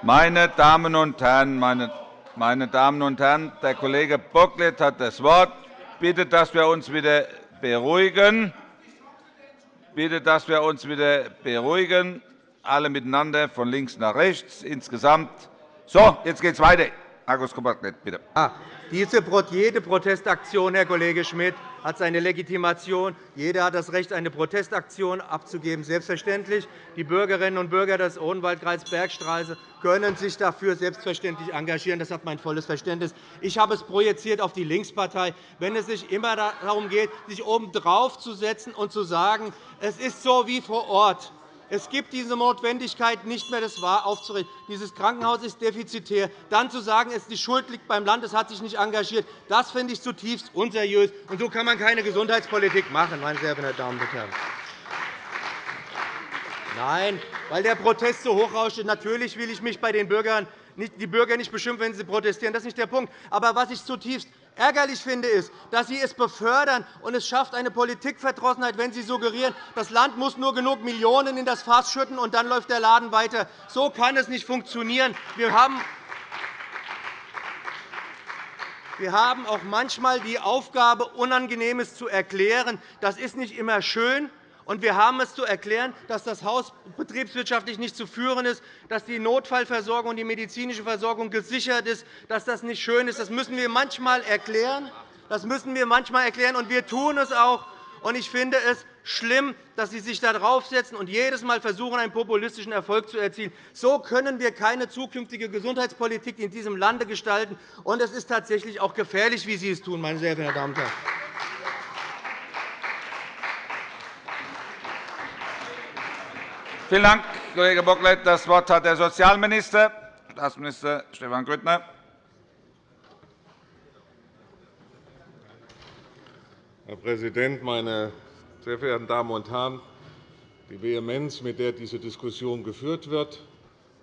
Meine Damen und Herren, meine, meine Damen und Herren, der Kollege Bocklet hat das Wort. Bitte, dass wir uns wieder beruhigen. Bitte, dass wir uns wieder beruhigen, alle miteinander von links nach rechts insgesamt. So, jetzt geht es weiter. Markus Koppert, bitte. Ah, diese, jede Protestaktion, Herr Kollege Schmidt, hat seine Legitimation. Jeder hat das Recht, eine Protestaktion abzugeben. Selbstverständlich. Die Bürgerinnen und Bürger des Odenwaldkreises Bergstraße können sich dafür selbstverständlich engagieren. Das hat mein volles Verständnis. Ich habe es projiziert auf die Linkspartei, wenn es sich immer darum geht, sich oben drauf zu setzen und zu sagen, es ist so wie vor Ort. Es gibt diese Notwendigkeit nicht mehr, das aufzurichten. Dieses Krankenhaus ist defizitär. Dann zu sagen, die Schuld liegt beim Land, es hat sich nicht engagiert, das finde ich zutiefst unseriös. Und so kann man keine Gesundheitspolitik machen, meine sehr verehrten Damen und Herren. Nein, weil der Protest so hochrauscht. Natürlich will ich mich bei den Bürgern die Bürger nicht beschimpfen, wenn sie protestieren. Das ist nicht der Punkt. Aber was ich zutiefst ärgerlich finde, ist, dass Sie es befördern und es schafft eine Politikverdrossenheit, wenn Sie suggerieren, das Land muss nur genug Millionen in das Fass schütten, und dann läuft der Laden weiter. So kann es nicht funktionieren. Wir haben wir haben auch manchmal die Aufgabe, Unangenehmes zu erklären. Das ist nicht immer schön, und wir haben es zu erklären, dass das Haus betriebswirtschaftlich nicht zu führen ist, dass die Notfallversorgung und die medizinische Versorgung gesichert ist, dass das nicht schön ist. Das müssen wir manchmal erklären. Das müssen wir manchmal erklären, und wir tun es auch. Ich finde es schlimm, dass Sie sich da draufsetzen und jedes Mal versuchen, einen populistischen Erfolg zu erzielen. So können wir keine zukünftige Gesundheitspolitik in diesem Lande gestalten. Und es ist tatsächlich auch gefährlich, wie Sie es tun, meine sehr verehrten Damen und Herren. Vielen Dank, Kollege Bocklet. Das Wort hat der Sozialminister, Staatsminister Stefan Grüttner. Herr Präsident, meine sehr verehrten Damen und Herren! Die Vehemenz, mit der diese Diskussion geführt wird,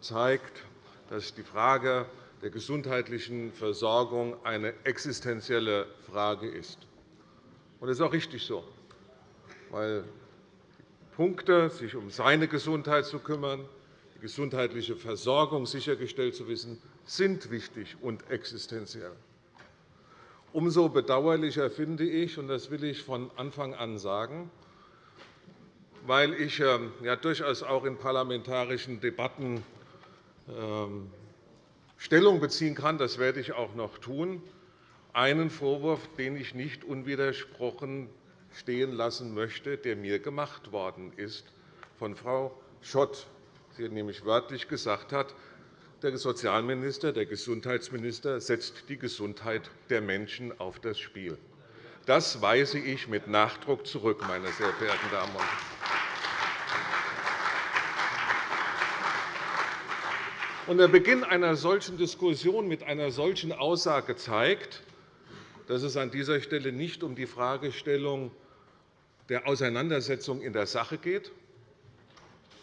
zeigt, dass die Frage der gesundheitlichen Versorgung eine existenzielle Frage ist. Das ist auch richtig so, weil Punkte, sich um seine Gesundheit zu kümmern, die gesundheitliche Versorgung sichergestellt zu wissen, sind wichtig und existenziell. Umso bedauerlicher finde ich, und das will ich von Anfang an sagen, weil ich ähm, ja durchaus auch in parlamentarischen Debatten ähm, Stellung beziehen kann, das werde ich auch noch tun, einen Vorwurf, den ich nicht unwidersprochen stehen lassen möchte, der mir gemacht worden ist von Frau Schott. Sie nämlich wörtlich gesagt hat, der Sozialminister, der Gesundheitsminister setzt die Gesundheit der Menschen auf das Spiel. Das weise ich mit Nachdruck zurück, meine sehr verehrten Damen und Herren. Der Beginn einer solchen Diskussion mit einer solchen Aussage zeigt, dass es an dieser Stelle nicht um die Fragestellung der Auseinandersetzung in der Sache geht,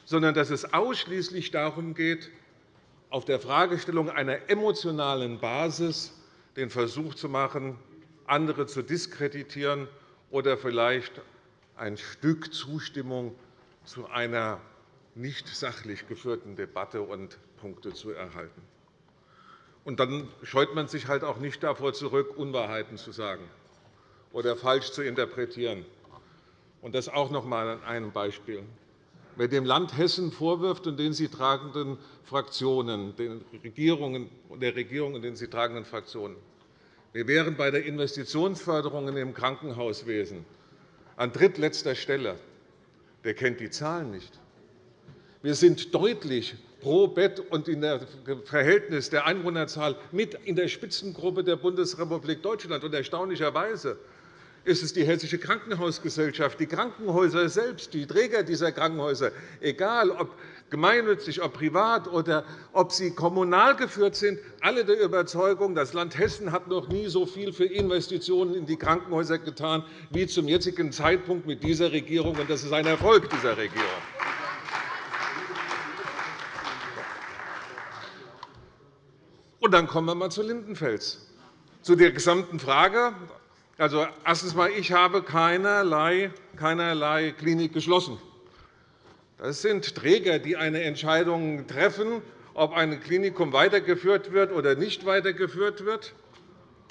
sondern dass es ausschließlich darum geht, auf der Fragestellung einer emotionalen Basis den Versuch zu machen, andere zu diskreditieren oder vielleicht ein Stück Zustimmung zu einer nicht sachlich geführten Debatte und Punkte zu erhalten. Und dann scheut man sich halt auch nicht davor zurück, Unwahrheiten zu sagen oder falsch zu interpretieren. Und das auch noch einmal an einem Beispiel. Wer dem Land Hessen vorwirft und den sie tragenden Fraktionen, den Regierungen, der Regierung und den sie tragenden Fraktionen, wir wären bei der Investitionsförderung im Krankenhauswesen an drittletzter Stelle. Der kennt die Zahlen nicht. Wir sind deutlich pro Bett und in der Verhältnis der Einwohnerzahl mit in der Spitzengruppe der Bundesrepublik Deutschland. Und erstaunlicherweise ist es die Hessische Krankenhausgesellschaft, die Krankenhäuser selbst, die Träger dieser Krankenhäuser, egal ob gemeinnützig, ob privat oder ob sie kommunal geführt sind, alle der Überzeugung, das Land Hessen hat noch nie so viel für Investitionen in die Krankenhäuser getan wie zum jetzigen Zeitpunkt mit dieser Regierung. Das ist ein Erfolg dieser Regierung. Und dann kommen wir einmal zu Lindenfels, zu der gesamten Frage. Also, erstens einmal, ich habe keinerlei, keinerlei Klinik geschlossen. Das sind Träger, die eine Entscheidung treffen, ob ein Klinikum weitergeführt wird oder nicht weitergeführt wird.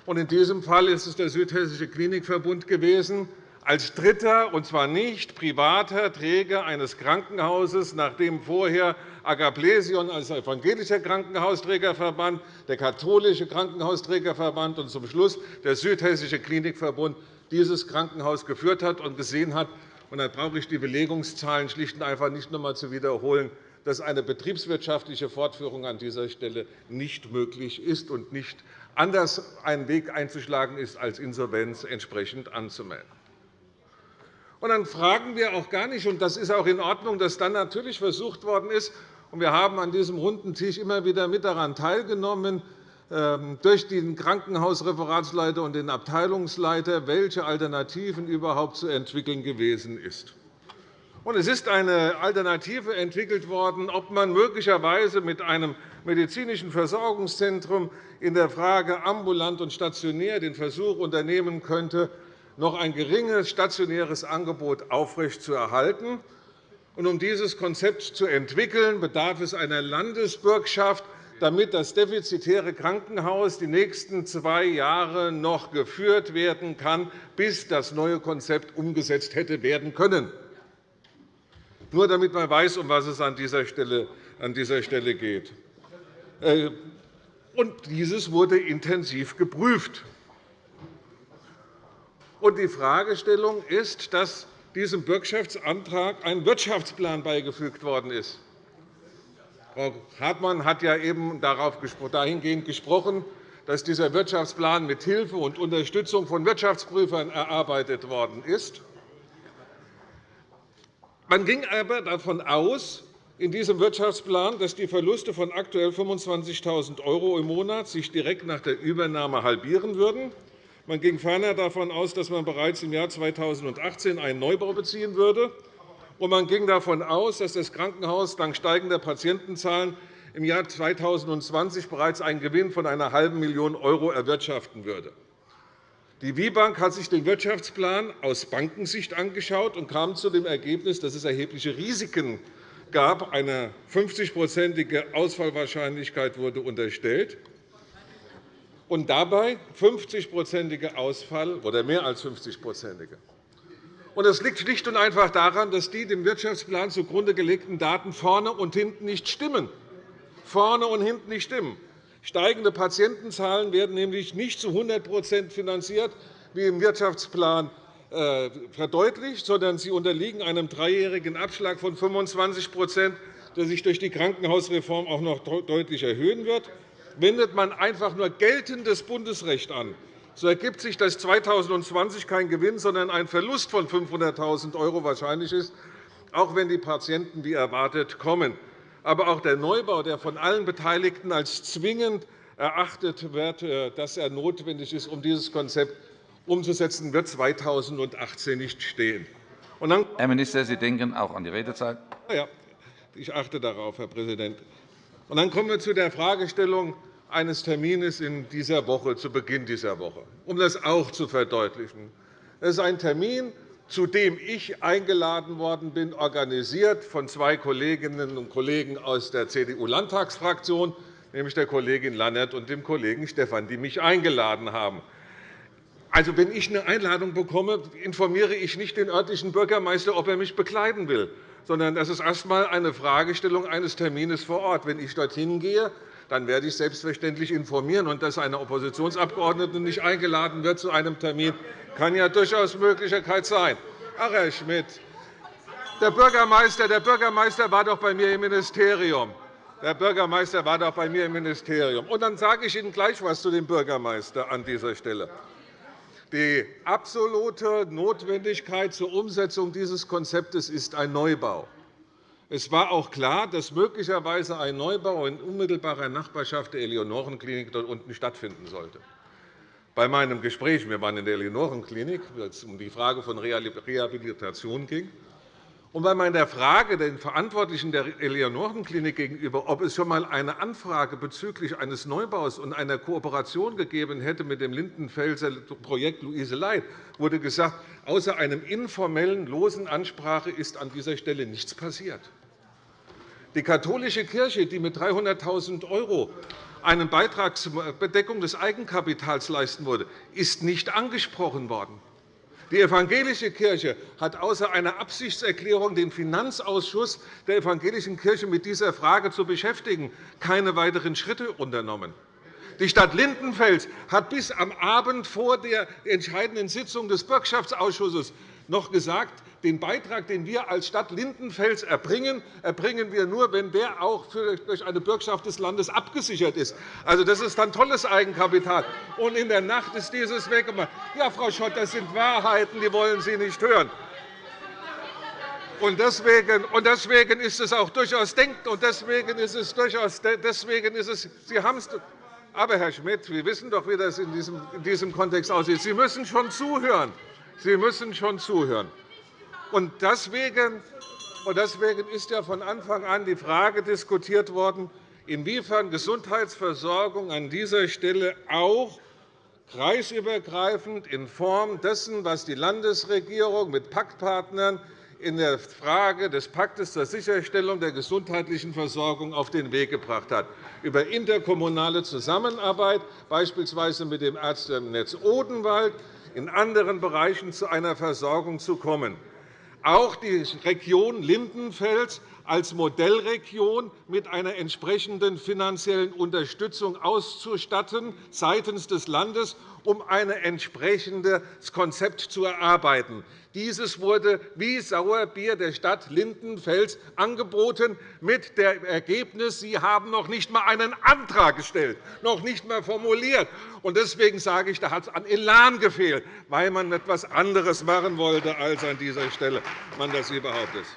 In diesem Fall ist es der Südhessische Klinikverbund gewesen, als dritter, und zwar nicht privater Träger eines Krankenhauses, nachdem vorher Agaplesion als evangelischer Krankenhausträgerverband, der katholische Krankenhausträgerverband und zum Schluss der Südhessische Klinikverbund dieses Krankenhaus geführt hat und gesehen hat, und da brauche ich die Belegungszahlen schlicht und einfach nicht noch einmal zu wiederholen, dass eine betriebswirtschaftliche Fortführung an dieser Stelle nicht möglich ist und nicht anders einen Weg einzuschlagen ist, als Insolvenz entsprechend anzumelden. Und dann fragen wir auch gar nicht, und das ist auch in Ordnung, dass dann natürlich versucht worden ist, und wir haben an diesem runden Tisch immer wieder mit daran teilgenommen, ähm, durch den Krankenhausreferatsleiter und den Abteilungsleiter, welche Alternativen überhaupt zu entwickeln gewesen ist. Es ist eine Alternative entwickelt worden, ob man möglicherweise mit einem medizinischen Versorgungszentrum in der Frage ambulant und stationär den Versuch unternehmen könnte, noch ein geringes stationäres Angebot aufrechtzuerhalten. Um dieses Konzept zu entwickeln, bedarf es einer Landesbürgschaft, damit das defizitäre Krankenhaus die nächsten zwei Jahre noch geführt werden kann, bis das neue Konzept umgesetzt hätte werden können. Nur damit man weiß, um was es an dieser Stelle geht. Äh, und dieses wurde intensiv geprüft. Die Fragestellung ist, dass diesem Bürgschaftsantrag ein Wirtschaftsplan beigefügt worden ist. Frau Hartmann hat ja eben dahingehend gesprochen, dass dieser Wirtschaftsplan mit Hilfe und Unterstützung von Wirtschaftsprüfern erarbeitet worden ist. Man ging aber davon aus, in diesem Wirtschaftsplan, dass die Verluste von aktuell 25.000 € im Monat sich direkt nach der Übernahme halbieren würden. Man ging ferner davon aus, dass man bereits im Jahr 2018 einen Neubau beziehen würde. Und man ging davon aus, dass das Krankenhaus dank steigender Patientenzahlen im Jahr 2020 bereits einen Gewinn von einer halben Million € erwirtschaften würde. Die WIBank hat sich den Wirtschaftsplan aus Bankensicht angeschaut und kam zu dem Ergebnis, dass es erhebliche Risiken gab. Eine 50-prozentige Ausfallwahrscheinlichkeit wurde unterstellt und dabei 50-prozentige Ausfall oder mehr als 50-prozentige. Das liegt schlicht und einfach daran, dass die dem Wirtschaftsplan zugrunde gelegten Daten vorne und hinten nicht stimmen. Vorne und hinten nicht stimmen. Steigende Patientenzahlen werden nämlich nicht zu 100% finanziert, wie im Wirtschaftsplan äh, verdeutlicht, sondern sie unterliegen einem dreijährigen Abschlag von 25% der sich durch die Krankenhausreform auch noch deutlich erhöhen wird. Wendet man einfach nur geltendes Bundesrecht an, so ergibt sich, dass 2020 kein Gewinn, sondern ein Verlust von 500.000 € wahrscheinlich ist, auch wenn die Patienten wie erwartet kommen. Aber auch der Neubau, der von allen Beteiligten als zwingend erachtet wird, äh, dass er notwendig ist, um dieses Konzept umzusetzen, wird 2018 nicht stehen. Herr Minister, Sie denken auch an die Redezeit. Ja, ich achte darauf, Herr Präsident. Und dann kommen wir zu der Fragestellung eines Termins in dieser Woche, zu Beginn dieser Woche, um das auch zu verdeutlichen. Das ist ein Termin, zu dem ich eingeladen worden bin, organisiert von zwei Kolleginnen und Kollegen aus der CDU-Landtagsfraktion, nämlich der Kollegin Lannert und dem Kollegen Stephan, die mich eingeladen haben. Also, wenn ich eine Einladung bekomme, informiere ich nicht den örtlichen Bürgermeister, ob er mich bekleiden will, sondern das ist erst einmal eine Fragestellung eines Termins vor Ort. Wenn ich dorthin gehe, dann werde ich selbstverständlich informieren. Und dass eine Oppositionsabgeordnete nicht eingeladen wird zu einem Termin, kann ja durchaus Möglichkeit sein. Ach, Herr Schmidt, der Bürgermeister, der Bürgermeister war doch bei mir im Ministerium. Der Bürgermeister war doch bei mir im Ministerium. Und dann sage ich Ihnen gleich etwas zu dem Bürgermeister an dieser Stelle. Die absolute Notwendigkeit zur Umsetzung dieses Konzeptes ist ein Neubau. Es war auch klar, dass möglicherweise ein Neubau in unmittelbarer Nachbarschaft der Eleonorenklinik dort unten stattfinden sollte. Bei meinem Gespräch, wir waren in der Eleonorenklinik, als es um die Frage von Rehabilitation ging, und bei meiner Frage den Verantwortlichen der Eleonorenklinik gegenüber, ob es schon einmal eine Anfrage bezüglich eines Neubaus und einer Kooperation gegeben hätte mit dem Lindenfelser Projekt Luise Leit, wurde gesagt, außer einem informellen, losen Ansprache ist an dieser Stelle nichts passiert. Die katholische Kirche, die mit 300.000 € einen Beitrag zur Bedeckung des Eigenkapitals leisten wurde, ist nicht angesprochen worden. Die evangelische Kirche hat außer einer Absichtserklärung, den Finanzausschuss der evangelischen Kirche mit dieser Frage zu beschäftigen, keine weiteren Schritte unternommen. Die Stadt Lindenfels hat bis am Abend vor der entscheidenden Sitzung des Bürgschaftsausschusses noch gesagt, den Beitrag, den wir als Stadt Lindenfels erbringen, erbringen wir nur, wenn der auch durch eine Bürgschaft des Landes abgesichert ist. Also, das ist dann tolles Eigenkapital. Und in der Nacht ist dieses weggemacht. Ja, Frau Schott, das sind Wahrheiten, die wollen Sie nicht hören. Und deswegen, und deswegen ist es auch durchaus denkt und deswegen ist es durchaus deswegen ist es Sie haben es aber Herr Schmidt, wir wissen doch, wie das in diesem, in diesem Kontext aussieht. Sie müssen schon zuhören. Sie müssen schon zuhören. Und deswegen, ist ja von Anfang an die Frage diskutiert worden, inwiefern Gesundheitsversorgung an dieser Stelle auch kreisübergreifend in Form dessen, was die Landesregierung mit Paktpartnern in der Frage des Paktes zur Sicherstellung der gesundheitlichen Versorgung auf den Weg gebracht hat, über interkommunale Zusammenarbeit, beispielsweise mit dem Ärztenetz Odenwald, in anderen Bereichen zu einer Versorgung zu kommen auch die Region Lindenfels als Modellregion mit einer entsprechenden finanziellen Unterstützung auszustatten seitens des Landes, um ein entsprechendes Konzept zu erarbeiten. Dieses wurde wie Sauerbier der Stadt Lindenfels angeboten, mit dem Ergebnis, Sie haben noch nicht einmal einen Antrag gestellt, noch nicht einmal formuliert. Deswegen sage ich, da hat es an Elan gefehlt, weil man etwas anderes machen wollte, als an dieser Stelle man das überhaupt ist.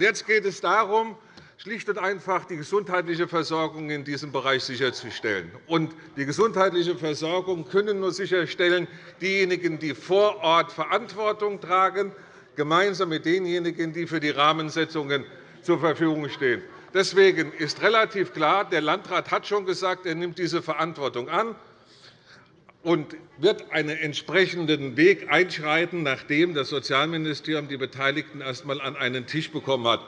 Jetzt geht es darum, schlicht und einfach die gesundheitliche Versorgung in diesem Bereich sicherzustellen. Und die gesundheitliche Versorgung können nur sicherstellen diejenigen, die vor Ort Verantwortung tragen, gemeinsam mit denjenigen, die für die Rahmensetzungen zur Verfügung stehen. Deswegen ist relativ klar, der Landrat hat schon gesagt, er nimmt diese Verantwortung an und wird einen entsprechenden Weg einschreiten, nachdem das Sozialministerium die Beteiligten erst einmal an einen Tisch bekommen hat.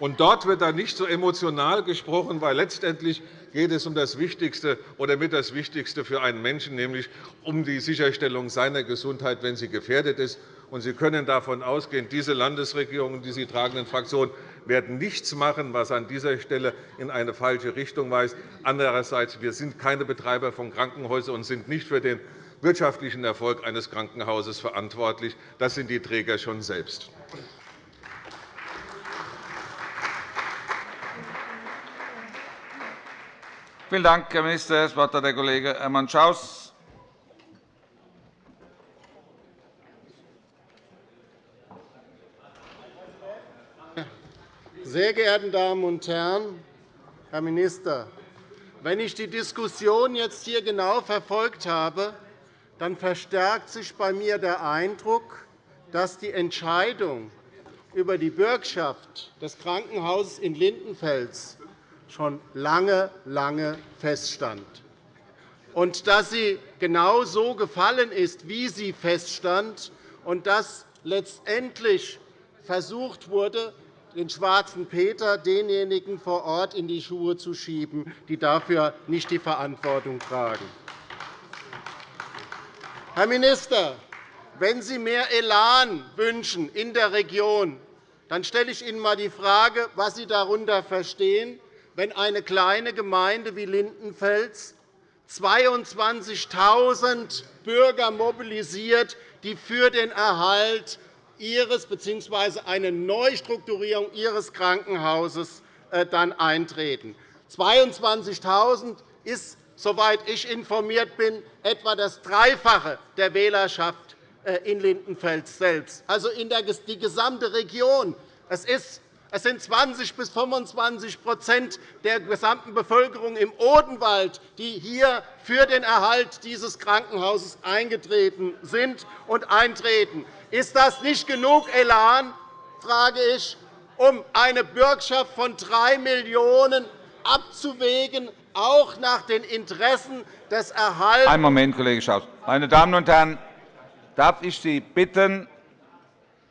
Und dort wird dann nicht so emotional gesprochen, weil letztendlich geht es um das Wichtigste oder mit das Wichtigste für einen Menschen, nämlich um die Sicherstellung seiner Gesundheit, wenn sie gefährdet ist. Und Sie können davon ausgehen, diese Landesregierung und die Sie tragenden Fraktionen werden nichts machen, was an dieser Stelle in eine falsche Richtung weist. Andererseits wir sind keine Betreiber von Krankenhäusern und sind nicht für den wirtschaftlichen Erfolg eines Krankenhauses verantwortlich. Das sind die Träger schon selbst. Vielen Dank, Herr Minister. Das Wort hat der Kollege Hermann Schaus. Sehr geehrte Damen und Herren, Herr Minister! Wenn ich die Diskussion jetzt hier genau verfolgt habe, dann verstärkt sich bei mir der Eindruck, dass die Entscheidung über die Bürgschaft des Krankenhauses in Lindenfels schon lange, lange feststand und dass sie genau so gefallen ist, wie sie feststand, und dass letztendlich versucht wurde, den schwarzen Peter denjenigen vor Ort in die Schuhe zu schieben, die dafür nicht die Verantwortung tragen. Herr Minister, wenn Sie mehr Elan wünschen in der Region, dann stelle ich Ihnen einmal die Frage, was Sie darunter verstehen, wenn eine kleine Gemeinde wie Lindenfels 22.000 Bürger mobilisiert, die für den Erhalt ihres bzw. eine Neustrukturierung ihres Krankenhauses äh, dann eintreten. 22.000 ist, soweit ich informiert bin, etwa das Dreifache der Wählerschaft äh, in Lindenfels selbst, also in die gesamte Region. Es ist es sind 20 bis 25% der gesamten Bevölkerung im Odenwald, die hier für den Erhalt dieses Krankenhauses eingetreten sind und eintreten. Ist das nicht genug Elan, frage ich, um eine Bürgschaft von 3 Millionen € abzuwägen, auch nach den Interessen des Erhalts? Einen Moment, Kollege Schaus. Meine Damen und Herren, darf ich Sie bitten,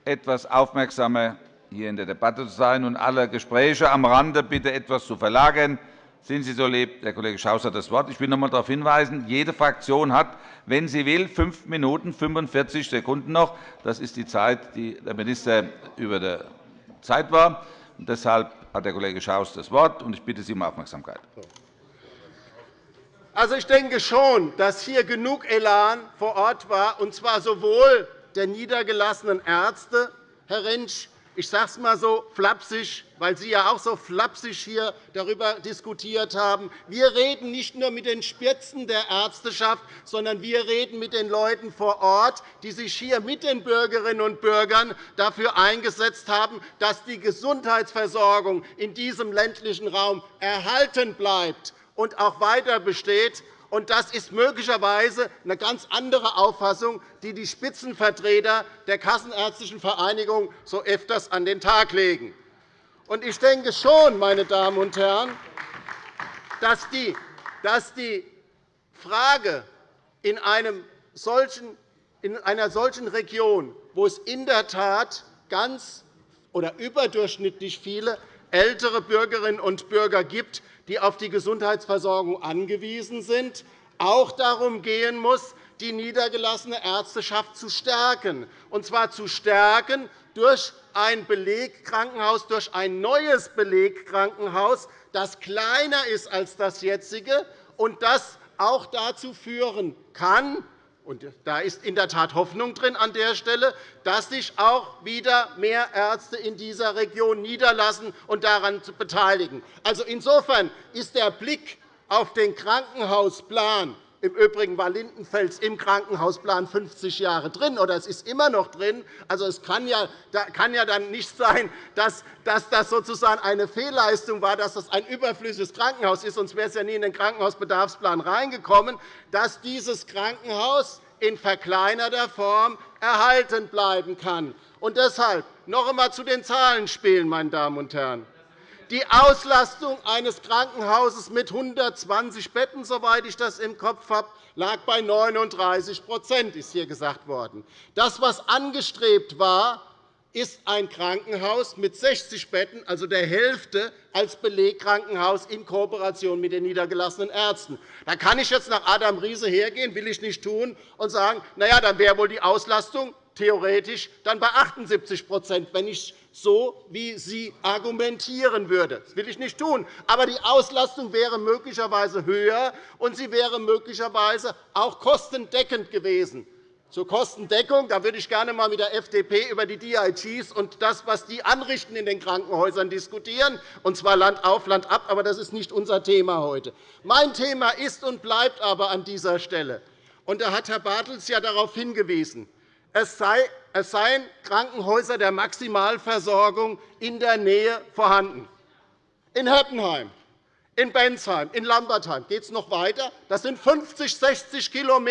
etwas aufmerksamer hier in der Debatte zu sein und alle Gespräche am Rande bitte etwas zu verlagern. Sind Sie so lieb, der Kollege Schaus hat das Wort. Ich will noch einmal darauf hinweisen, jede Fraktion hat, wenn sie will, fünf Minuten 45 Sekunden noch. Das ist die Zeit, die der Minister über der Zeit war. Und deshalb hat der Kollege Schaus das Wort, und ich bitte Sie um Aufmerksamkeit. Also, ich denke schon, dass hier genug Elan vor Ort war, und zwar sowohl der niedergelassenen Ärzte, Herr Rentsch, ich sage es einmal so flapsig, weil Sie ja auch so flapsig hier darüber diskutiert haben. Wir reden nicht nur mit den Spitzen der Ärzteschaft, sondern wir reden mit den Leuten vor Ort, die sich hier mit den Bürgerinnen und Bürgern dafür eingesetzt haben, dass die Gesundheitsversorgung in diesem ländlichen Raum erhalten bleibt und auch weiter besteht. Und das ist möglicherweise eine ganz andere Auffassung, die die Spitzenvertreter der Kassenärztlichen Vereinigung so öfters an den Tag legen. Und ich denke schon, meine Damen und Herren, dass die, dass die Frage in, einem solchen, in einer solchen Region, wo es in der Tat ganz oder überdurchschnittlich viele ältere Bürgerinnen und Bürger gibt, die auf die Gesundheitsversorgung angewiesen sind, auch darum gehen muss, die niedergelassene Ärzteschaft zu stärken, und zwar zu stärken durch ein Belegkrankenhaus, durch ein neues Belegkrankenhaus, das kleiner ist als das jetzige und das auch dazu führen kann, und da ist in der Tat Hoffnung drin an der Stelle, dass sich auch wieder mehr Ärzte in dieser Region niederlassen und daran beteiligen. Also insofern ist der Blick auf den Krankenhausplan im Übrigen war Lindenfels im Krankenhausplan 50 Jahre drin, oder es ist immer noch drin. Also, es kann ja, kann ja dann nicht sein, dass, das sozusagen eine Fehlleistung war, dass das ein überflüssiges Krankenhaus ist, sonst wäre es ja nie in den Krankenhausbedarfsplan reingekommen, dass dieses Krankenhaus in verkleinerter Form erhalten bleiben kann. Und deshalb noch einmal zu den Zahlenspielen, meine Damen und Herren. Die Auslastung eines Krankenhauses mit 120 Betten, soweit ich das im Kopf habe, lag bei 39 ist hier gesagt worden. Das, was angestrebt war, ist ein Krankenhaus mit 60 Betten, also der Hälfte, als Belegkrankenhaus in Kooperation mit den niedergelassenen Ärzten. Da kann ich jetzt nach Adam Riese hergehen, will ich nicht tun, und sagen, na ja, dann wäre wohl die Auslastung theoretisch dann bei 78 wenn ich so wie Sie argumentieren würde. Das will ich nicht tun. Aber die Auslastung wäre möglicherweise höher, und sie wäre möglicherweise auch kostendeckend gewesen. Zur Kostendeckung da würde ich gerne einmal mit der FDP über die DIGs und das, was die anrichten in den Krankenhäusern diskutieren, und zwar Land auf, Land ab. Aber das ist nicht unser Thema heute. Mein Thema ist und bleibt aber an dieser Stelle, und da hat Herr Bartels ja darauf hingewiesen, es, seien Krankenhäuser der Maximalversorgung in der Nähe vorhanden. In Heppenheim, in Bensheim, in Lambertheim geht es noch weiter. Das sind 50, 60 km.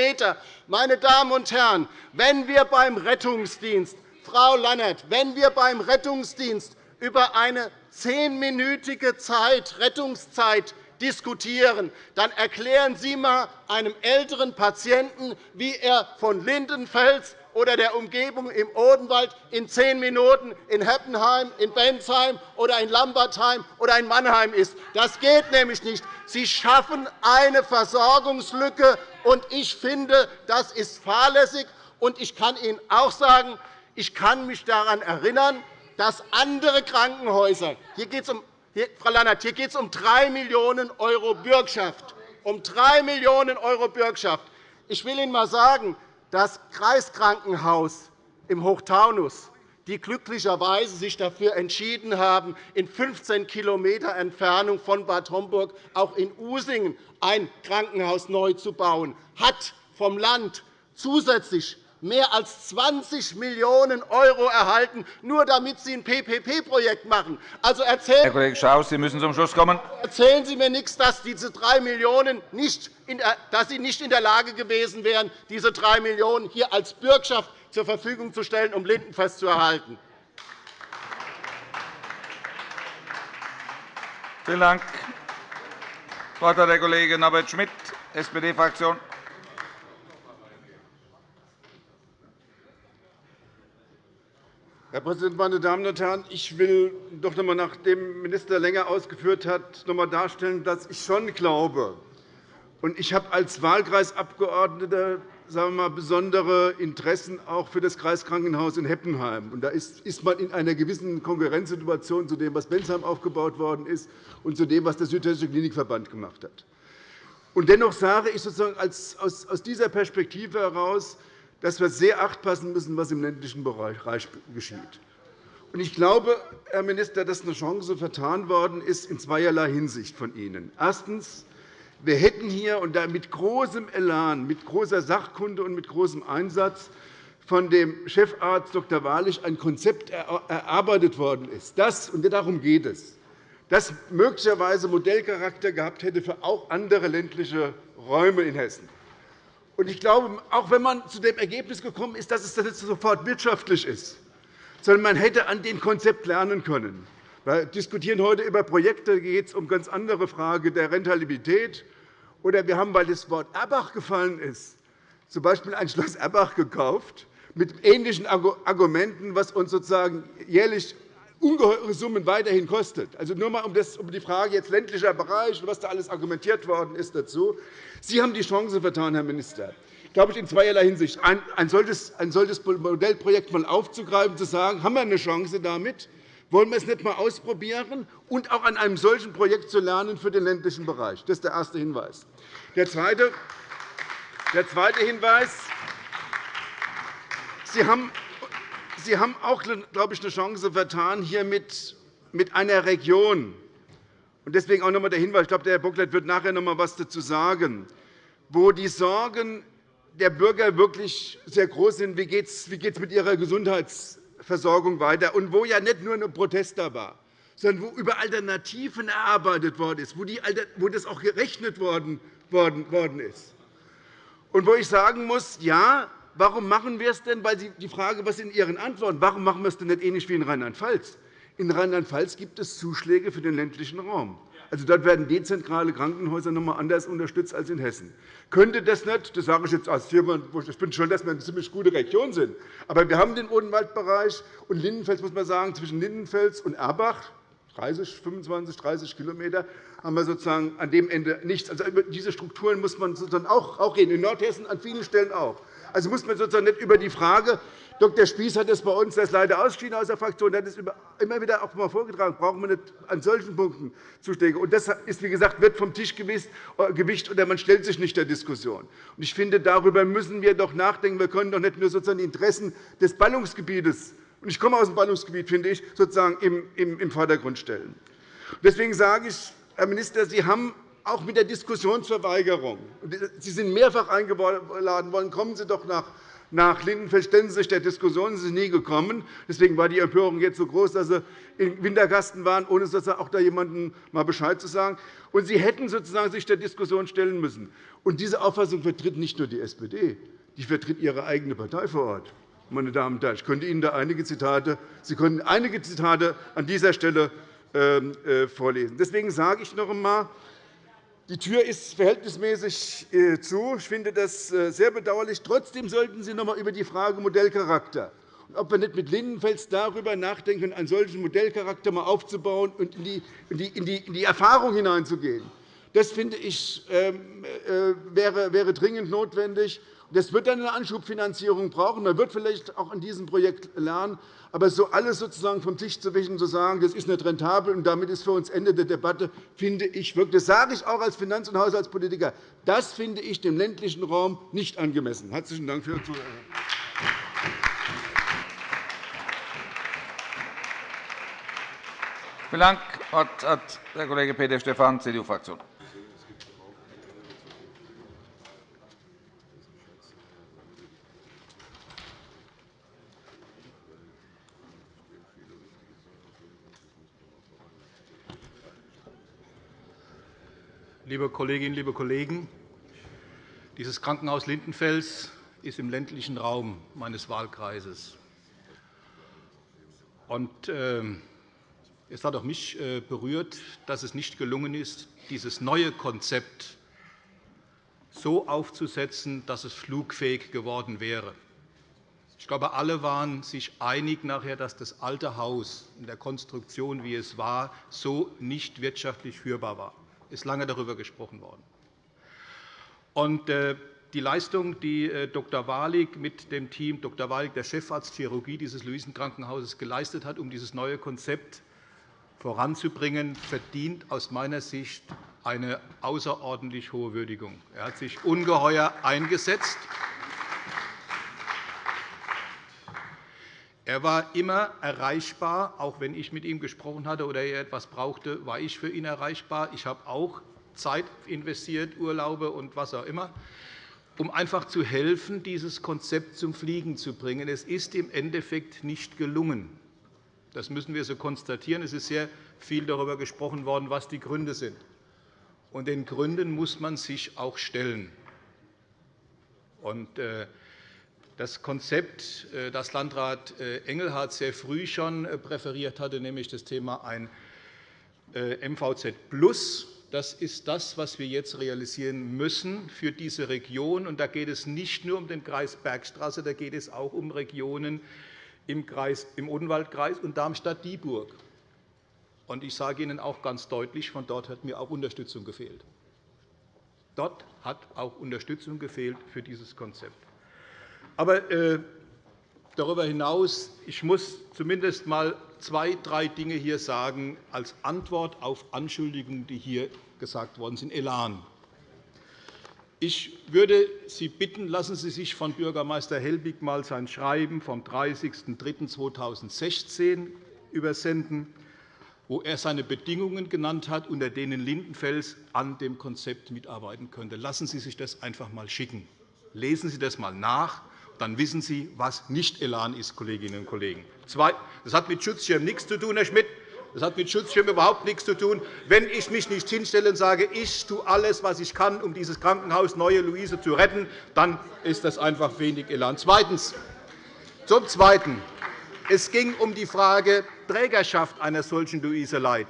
Meine Damen und Herren, wenn wir beim Rettungsdienst, Frau Lannert, wenn wir beim Rettungsdienst über eine zehnminütige Zeit, Rettungszeit diskutieren, dann erklären Sie einmal einem älteren Patienten, wie er von Lindenfels oder der Umgebung im Odenwald in zehn Minuten in Heppenheim, in Bensheim oder in Lambertheim oder in Mannheim ist. Das geht nämlich nicht. Sie schaffen eine Versorgungslücke, und ich finde, das ist fahrlässig. Und ich kann Ihnen auch sagen, ich kann mich daran erinnern, dass andere Krankenhäuser – hier geht es um, Frau Lannert, hier geht es um 3 Millionen € Bürgschaft. Um 3 Millionen € Bürgschaft. Ich will Ihnen einmal sagen, das Kreiskrankenhaus im Hochtaunus, die glücklicherweise sich dafür entschieden haben, in 15 km Entfernung von Bad Homburg auch in Usingen ein Krankenhaus neu zu bauen, hat vom Land zusätzlich mehr als 20 Millionen € erhalten, nur damit Sie ein PPP-Projekt machen. Also erzählen Herr Kollege Schaus, Sie müssen zum Schluss kommen. Erzählen Sie mir nichts, dass diese 3 Millionen nicht dass Sie nicht in der Lage gewesen wären, diese 3 Millionen € hier als Bürgschaft zur Verfügung zu stellen, um Lindenfest zu erhalten. Vielen Dank. Das Wort hat der Kollege Norbert Schmidt, SPD-Fraktion. Herr Präsident, meine Damen und Herren! Ich will doch noch einmal, nachdem Minister länger ausgeführt hat, noch einmal darstellen, dass ich schon glaube, und ich habe als Wahlkreisabgeordneter sagen wir mal, besondere Interessen auch für das Kreiskrankenhaus in Heppenheim. Und da ist man in einer gewissen Konkurrenzsituation zu dem, was Bensheim aufgebaut worden ist, und zu dem, was der Südhessische Klinikverband gemacht hat. Und dennoch sage ich sozusagen aus dieser Perspektive heraus, dass wir sehr acht passen müssen, was im ländlichen Bereich geschieht. Ich glaube, Herr Minister, dass eine Chance vertan worden ist in zweierlei Hinsicht von Ihnen. Erstens. Wir hätten hier und da mit großem Elan, mit großer Sachkunde und mit großem Einsatz von dem Chefarzt Dr. Wahrlich ein Konzept erarbeitet worden ist, das, und darum geht es, das möglicherweise Modellcharakter gehabt hätte für auch andere ländliche Räume in Hessen. Ich glaube, auch wenn man zu dem Ergebnis gekommen ist, dass es nicht sofort wirtschaftlich ist, sondern man hätte an dem Konzept lernen können. Wir diskutieren heute über Projekte, da geht es um ganz andere Frage der Rentabilität. Oder wir haben, weil das Wort Erbach gefallen ist, z.B. ein Schloss Erbach gekauft, mit ähnlichen Argumenten, was uns sozusagen jährlich ungeheure Summen weiterhin kostet. Also nur einmal um die Frage jetzt ländlicher Bereich und was da alles argumentiert worden ist dazu. Sie haben die Chance vertan, Herr Minister, glaube ich, in zweierlei Hinsicht. Ein solches Modellprojekt mal aufzugreifen, zu sagen, haben wir eine Chance damit, wollen wir es nicht einmal ausprobieren und auch an einem solchen Projekt zu lernen für den ländlichen Bereich? Das ist der erste Hinweis. Der zweite, der zweite Hinweis. Sie haben Sie haben auch, glaube ich, eine Chance vertan, hier mit einer Region. Deswegen auch noch einmal der Hinweis. Ich glaube, der Herr Bocklet wird nachher noch einmal etwas dazu sagen, wo die Sorgen der Bürger wirklich sehr groß sind. Wie geht es mit ihrer Gesundheitsversorgung weiter? Und wo ja nicht nur ein Protest da war, sondern wo über Alternativen erarbeitet worden ist, wo das auch gerechnet worden ist. Und wo ich sagen muss, ja, Warum machen wir es denn? Weil Sie die Frage, was in Ihren Antworten, warum machen wir es denn nicht ähnlich wie in Rheinland-Pfalz? In Rheinland-Pfalz gibt es Zuschläge für den ländlichen Raum. Also dort werden dezentrale Krankenhäuser noch einmal anders unterstützt als in Hessen. Könnte das nicht, das sage ich jetzt als Firma, ich bin schon, dass wir eine ziemlich gute Region sind. Aber wir haben den Odenwaldbereich und Lindenfels, muss man sagen, zwischen Lindenfels und Erbach, 30, 25, 30 km, haben wir sozusagen an dem Ende nichts. Also über diese Strukturen muss man sozusagen auch reden. In Nordhessen an vielen Stellen auch. Also muss man sozusagen nicht über die Frage Dr. Spieß hat das bei uns, ist leider ausgeschieden aus der Fraktion, hat es immer wieder auch mal vorgetragen. Brauchen wir nicht an solchen Punkten Zuschläge. Und das ist, wie gesagt, wird vom Tisch äh, gewischt, oder man stellt sich nicht der Diskussion. Ich finde, darüber müssen wir doch nachdenken. Wir können doch nicht nur sozusagen die Interessen des Ballungsgebietes und ich komme aus dem Ballungsgebiet, finde ich, sozusagen im Vordergrund stellen. Deswegen sage ich, Herr Minister, Sie haben auch mit der Diskussionsverweigerung. Sie sind mehrfach eingeladen worden. Kommen Sie doch nach Lindenfeld stellen Sie sich der Diskussion, Sie sind nie gekommen. Deswegen war die Empörung jetzt so groß, dass Sie im Wintergasten waren, ohne sozusagen auch da jemandem mal Bescheid zu sagen. Und Sie hätten sozusagen sich der Diskussion stellen müssen. Und diese Auffassung vertritt nicht nur die SPD, die vertritt Ihre eigene Partei vor Ort. Meine Damen und Herren, ich könnte Ihnen da einige Zitate, Sie können einige Zitate an dieser Stelle ähm, äh, vorlesen. Deswegen sage ich noch einmal, die Tür ist verhältnismäßig äh, zu. Ich finde das äh, sehr bedauerlich. Trotzdem sollten Sie noch einmal über die Frage Modellcharakter und ob wir nicht mit Lindenfels darüber nachdenken, einen solchen Modellcharakter mal aufzubauen und in die, Erfahrung hineinzugehen. Das finde ich ähm, äh, wäre dringend notwendig. Das wird dann eine Anschubfinanzierung brauchen. Man wird vielleicht auch an diesem Projekt lernen. Aber so alles sozusagen vom Tisch zu wischen und zu sagen, das ist nicht rentabel und damit ist für uns Ende der Debatte, finde ich wirklich, das sage ich auch als Finanz- und Haushaltspolitiker, das finde ich dem ländlichen Raum nicht angemessen. Herzlichen Dank für Ihre Zuhörung. Vielen Dank. Das Wort hat der Kollege Peter Stephan, CDU-Fraktion. Liebe Kolleginnen, liebe Kollegen! Dieses Krankenhaus Lindenfels ist im ländlichen Raum meines Wahlkreises. Ähm, es hat auch mich äh, berührt, dass es nicht gelungen ist, dieses neue Konzept so aufzusetzen, dass es flugfähig geworden wäre. Ich glaube, alle waren sich einig, dass das alte Haus in der Konstruktion, wie es war, so nicht wirtschaftlich führbar war ist lange darüber gesprochen worden. Äh, die Leistung, die äh, Dr. Walig mit dem Team Dr. Walig, der Chefarzt Chirurgie dieses Luisenkrankenhauses, geleistet hat, um dieses neue Konzept voranzubringen, verdient aus meiner Sicht eine außerordentlich hohe Würdigung. Er hat sich ungeheuer eingesetzt. Er war immer erreichbar. Auch wenn ich mit ihm gesprochen hatte oder er etwas brauchte, war ich für ihn erreichbar. Ich habe auch Zeit investiert, Urlaube und was auch immer, um einfach zu helfen, dieses Konzept zum Fliegen zu bringen. Es ist im Endeffekt nicht gelungen. Das müssen wir so konstatieren. Es ist sehr viel darüber gesprochen worden, was die Gründe sind. Und den Gründen muss man sich auch stellen. Und, äh, das Konzept, äh, das Landrat äh, Engelhardt sehr früh schon äh, präferiert hatte, nämlich das Thema ein MVZ Plus, das ist das, was wir jetzt realisieren müssen für diese Region. Und da geht es nicht nur um den Kreis Bergstraße, da geht es auch um Regionen im, Kreis, im Odenwaldkreis und Darmstadt-Dieburg. Und ich sage Ihnen auch ganz deutlich, von dort hat mir auch Unterstützung gefehlt. Dort hat auch Unterstützung gefehlt für dieses Konzept. Aber äh, darüber hinaus ich muss zumindest einmal zwei, drei Dinge hier sagen als Antwort auf Anschuldigungen, die hier gesagt worden sind. Elan. Ich würde Sie bitten, lassen Sie sich von Bürgermeister Helbig einmal sein Schreiben vom 30.03.2016 übersenden, wo er seine Bedingungen genannt hat, unter denen Lindenfels an dem Konzept mitarbeiten könnte. Lassen Sie sich das einfach einmal schicken. Lesen Sie das einmal nach dann wissen Sie, was nicht Elan ist, Kolleginnen und Kollegen. Das hat mit Schutzschirm nichts zu tun, Herr Schmidt. Das hat mit Schutzschirm überhaupt nichts zu tun. Wenn ich mich nicht hinstelle und sage, ich tue alles, was ich kann, um dieses Krankenhaus Neue Luise zu retten, dann ist das einfach wenig Elan. Zweitens. Zum Zweiten. Es ging um die Frage Trägerschaft einer solchen Luise Light.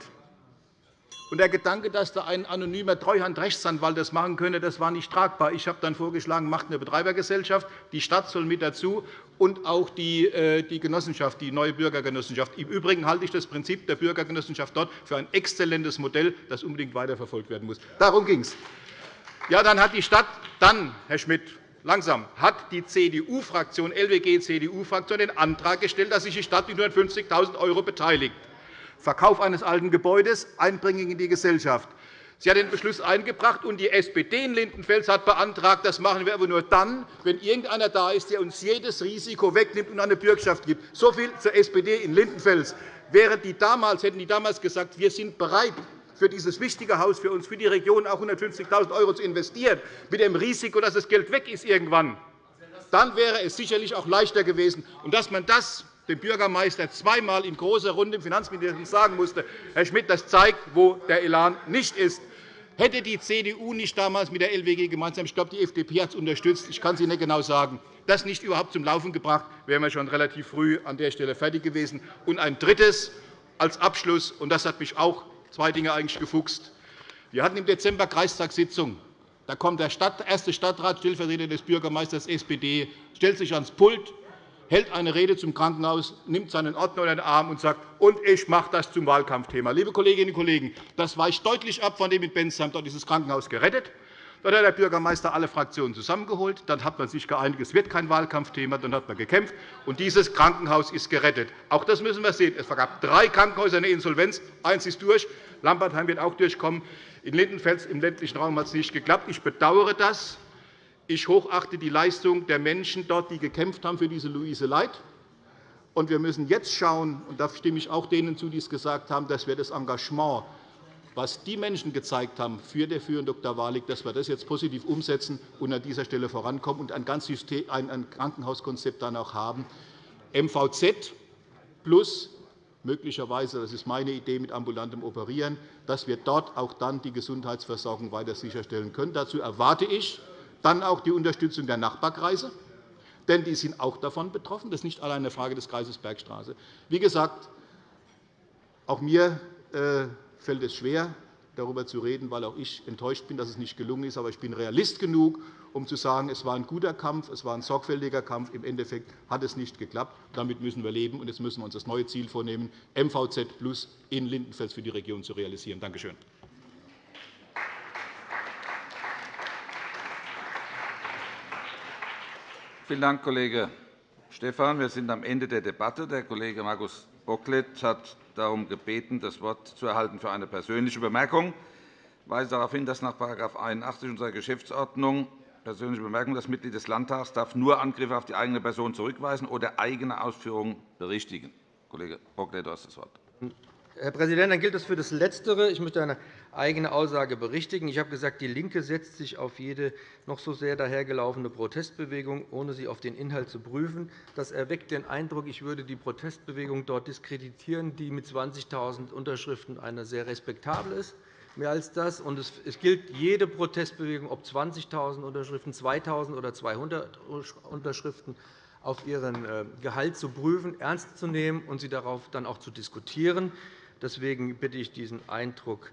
Und der Gedanke, dass da ein anonymer Treuhandrechtsanwalt das machen könne, das war nicht tragbar. Ich habe dann vorgeschlagen, macht eine Betreibergesellschaft, die Stadt soll mit dazu und auch die, äh, die Genossenschaft, die neue Bürgergenossenschaft. Im Übrigen halte ich das Prinzip der Bürgergenossenschaft dort für ein exzellentes Modell, das unbedingt weiterverfolgt werden muss. Darum ging es. Ja, dann hat die Stadt dann, Herr Schmidt, langsam hat die CDU-Fraktion, LWG-CDU-Fraktion den Antrag gestellt, dass sich die Stadt mit 150.000 € beteiligt. Verkauf eines alten Gebäudes, Einbringung in die Gesellschaft. Sie hat den Beschluss eingebracht, und die SPD in Lindenfels hat beantragt, das machen wir aber nur dann, wenn irgendeiner da ist, der uns jedes Risiko wegnimmt und eine Bürgschaft gibt. So viel zur SPD in Lindenfels. Wären die damals, hätten die damals gesagt, wir sind bereit, für dieses wichtige Haus für uns, für die Region auch 150.000 € zu investieren, mit dem Risiko, dass das Geld weg ist irgendwann, dann wäre es sicherlich auch leichter gewesen. Und dass man das dem Bürgermeister zweimal in großer Runde im Finanzministerium sagen musste, Herr Schmidt, das zeigt, wo der Elan nicht ist. Hätte die CDU nicht damals mit der LWG gemeinsam, ich glaube, die FDP hat es unterstützt, ich kann es Ihnen nicht genau sagen, das nicht überhaupt zum Laufen gebracht, wären wir schon relativ früh an der Stelle fertig gewesen. Und ein drittes als Abschluss, und das hat mich auch zwei Dinge eigentlich gefuchst. Wir hatten im Dezember Kreistagssitzung. Da kommt der erste Stadtrat, Stellvertreter des Bürgermeisters SPD, stellt sich ans Pult, hält eine Rede zum Krankenhaus, nimmt seinen Ordner unter den Arm und sagt, und ich mache das zum Wahlkampfthema. Liebe Kolleginnen und Kollegen, das weicht deutlich ab von dem in Bensheim. Dort ist das Krankenhaus gerettet. Dort hat der Bürgermeister alle Fraktionen zusammengeholt. Dann hat man sich geeinigt, es wird kein Wahlkampfthema. Dann hat man gekämpft, und dieses Krankenhaus ist gerettet. Auch das müssen wir sehen. Es gab drei Krankenhäuser in der Insolvenz. Eins ist durch. Lambertheim wird auch durchkommen. In Lindenfels im ländlichen Raum hat es nicht geklappt. Ich bedauere das. Ich hochachte die Leistung der Menschen dort, die gekämpft haben für diese Luise Leit. Und wir müssen jetzt schauen, und da stimme ich auch denen zu, die es gesagt haben, dass wir das Engagement, was die Menschen gezeigt haben für der Führung Dr. Walig, dass wir das jetzt positiv umsetzen und an dieser Stelle vorankommen und ein, ganz ein Krankenhauskonzept dann auch haben. MVZ plus möglicherweise, das ist meine Idee, mit ambulantem Operieren, dass wir dort auch dann die Gesundheitsversorgung weiter sicherstellen können. Dazu erwarte ich, dann auch die Unterstützung der Nachbarkreise, denn die sind auch davon betroffen. Das ist nicht allein eine Frage des Kreises Bergstraße. Wie gesagt, auch mir äh, fällt es schwer, darüber zu reden, weil auch ich enttäuscht bin, dass es nicht gelungen ist. Aber ich bin Realist genug, um zu sagen, es war ein guter Kampf, es war ein sorgfältiger Kampf. Im Endeffekt hat es nicht geklappt. Damit müssen wir leben, und jetzt müssen wir uns das neue Ziel vornehmen, MVZ Plus in Lindenfels für die Region zu realisieren. Danke schön. Vielen Dank, Kollege Stephan. Wir sind am Ende der Debatte. Der Kollege Markus Bocklet hat darum gebeten, das Wort zu erhalten für eine persönliche Bemerkung. Ich weise darauf hin, dass nach § 81 unserer Geschäftsordnung persönliche Bemerkung das Mitglied des Landtags darf nur Angriffe auf die eigene Person zurückweisen oder eigene Ausführungen berichtigen. Kollege Bocklet, du hast das Wort. Herr Präsident, dann gilt das für das Letztere. Ich möchte eine eigene Aussage berichtigen. Ich habe gesagt, DIE LINKE setzt sich auf jede noch so sehr dahergelaufene Protestbewegung, ohne sie auf den Inhalt zu prüfen. Das erweckt den Eindruck, ich würde die Protestbewegung dort diskreditieren, die mit 20.000 Unterschriften eine sehr respektable ist. Mehr als das. Und es gilt jede Protestbewegung, ob 20.000 Unterschriften, 2.000 oder 200 Unterschriften, auf ihren äh, Gehalt zu prüfen, ernst zu nehmen und sie darauf dann auch zu diskutieren. Deswegen bitte ich, diesen Eindruck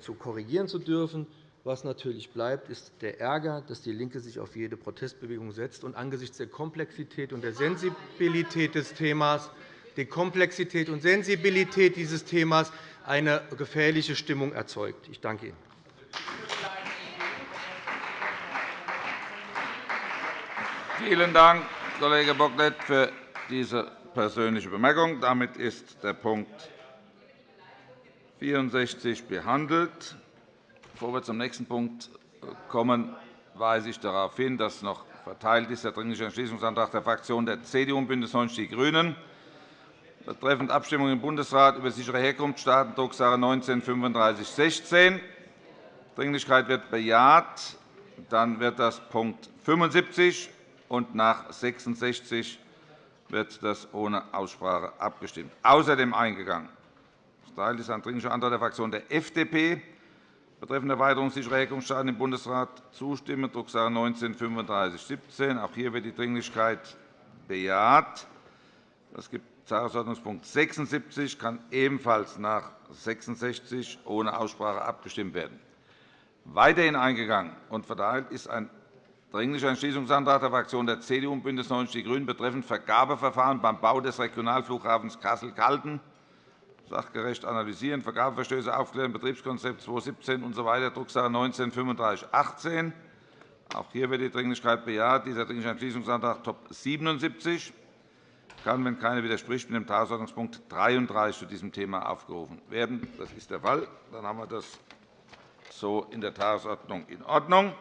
zu korrigieren zu dürfen. Was natürlich bleibt, ist der Ärger, dass DIE LINKE sich auf jede Protestbewegung setzt und angesichts der Komplexität und der Sensibilität des Themas die Komplexität und Sensibilität dieses Themas eine gefährliche Stimmung erzeugt. Ich danke Ihnen. Vielen Dank, Kollege Bocklet, für diese persönliche Bemerkung. Damit ist der Punkt 64 behandelt. Bevor wir zum nächsten Punkt kommen, weise ich darauf hin, dass noch verteilt ist der Dringliche Entschließungsantrag der Fraktionen der CDU und BÜNDNIS 90 die GRÜNEN betreffend Abstimmung im Bundesrat über sichere Herkunftsstaaten, Drucksache 19-3516. Dringlichkeit wird bejaht. Dann wird das Punkt 75 und nach 66 wird das ohne Aussprache abgestimmt. Außerdem eingegangen Teil ist ein Dringlicher Antrag der Fraktion der FDP betreffend Erweiterung sicherer Herkunftsstaaten im Bundesrat zustimmen, Drucksache 19 /3517. Auch hier wird die Dringlichkeit bejaht. Es gibt Tagesordnungspunkt 76 kann ebenfalls nach 66 ohne Aussprache abgestimmt werden. Weiterhin eingegangen und verteilt ist ein Dringlicher Entschließungsantrag der Fraktionen der CDU und BÜNDNIS 90 die GRÜNEN betreffend Vergabeverfahren beim Bau des Regionalflughafens Kassel-Calden sachgerecht analysieren, Vergabeverstöße aufklären, Betriebskonzept 2017 usw., Drucksache 19 /3518. Auch hier wird die Dringlichkeit bejaht. Dieser Dringliche Entschließungsantrag Top 77 kann, wenn keiner widerspricht, mit dem Tagesordnungspunkt 33 zu diesem Thema aufgerufen werden. Das ist der Fall. Dann haben wir das so in der Tagesordnung in Ordnung.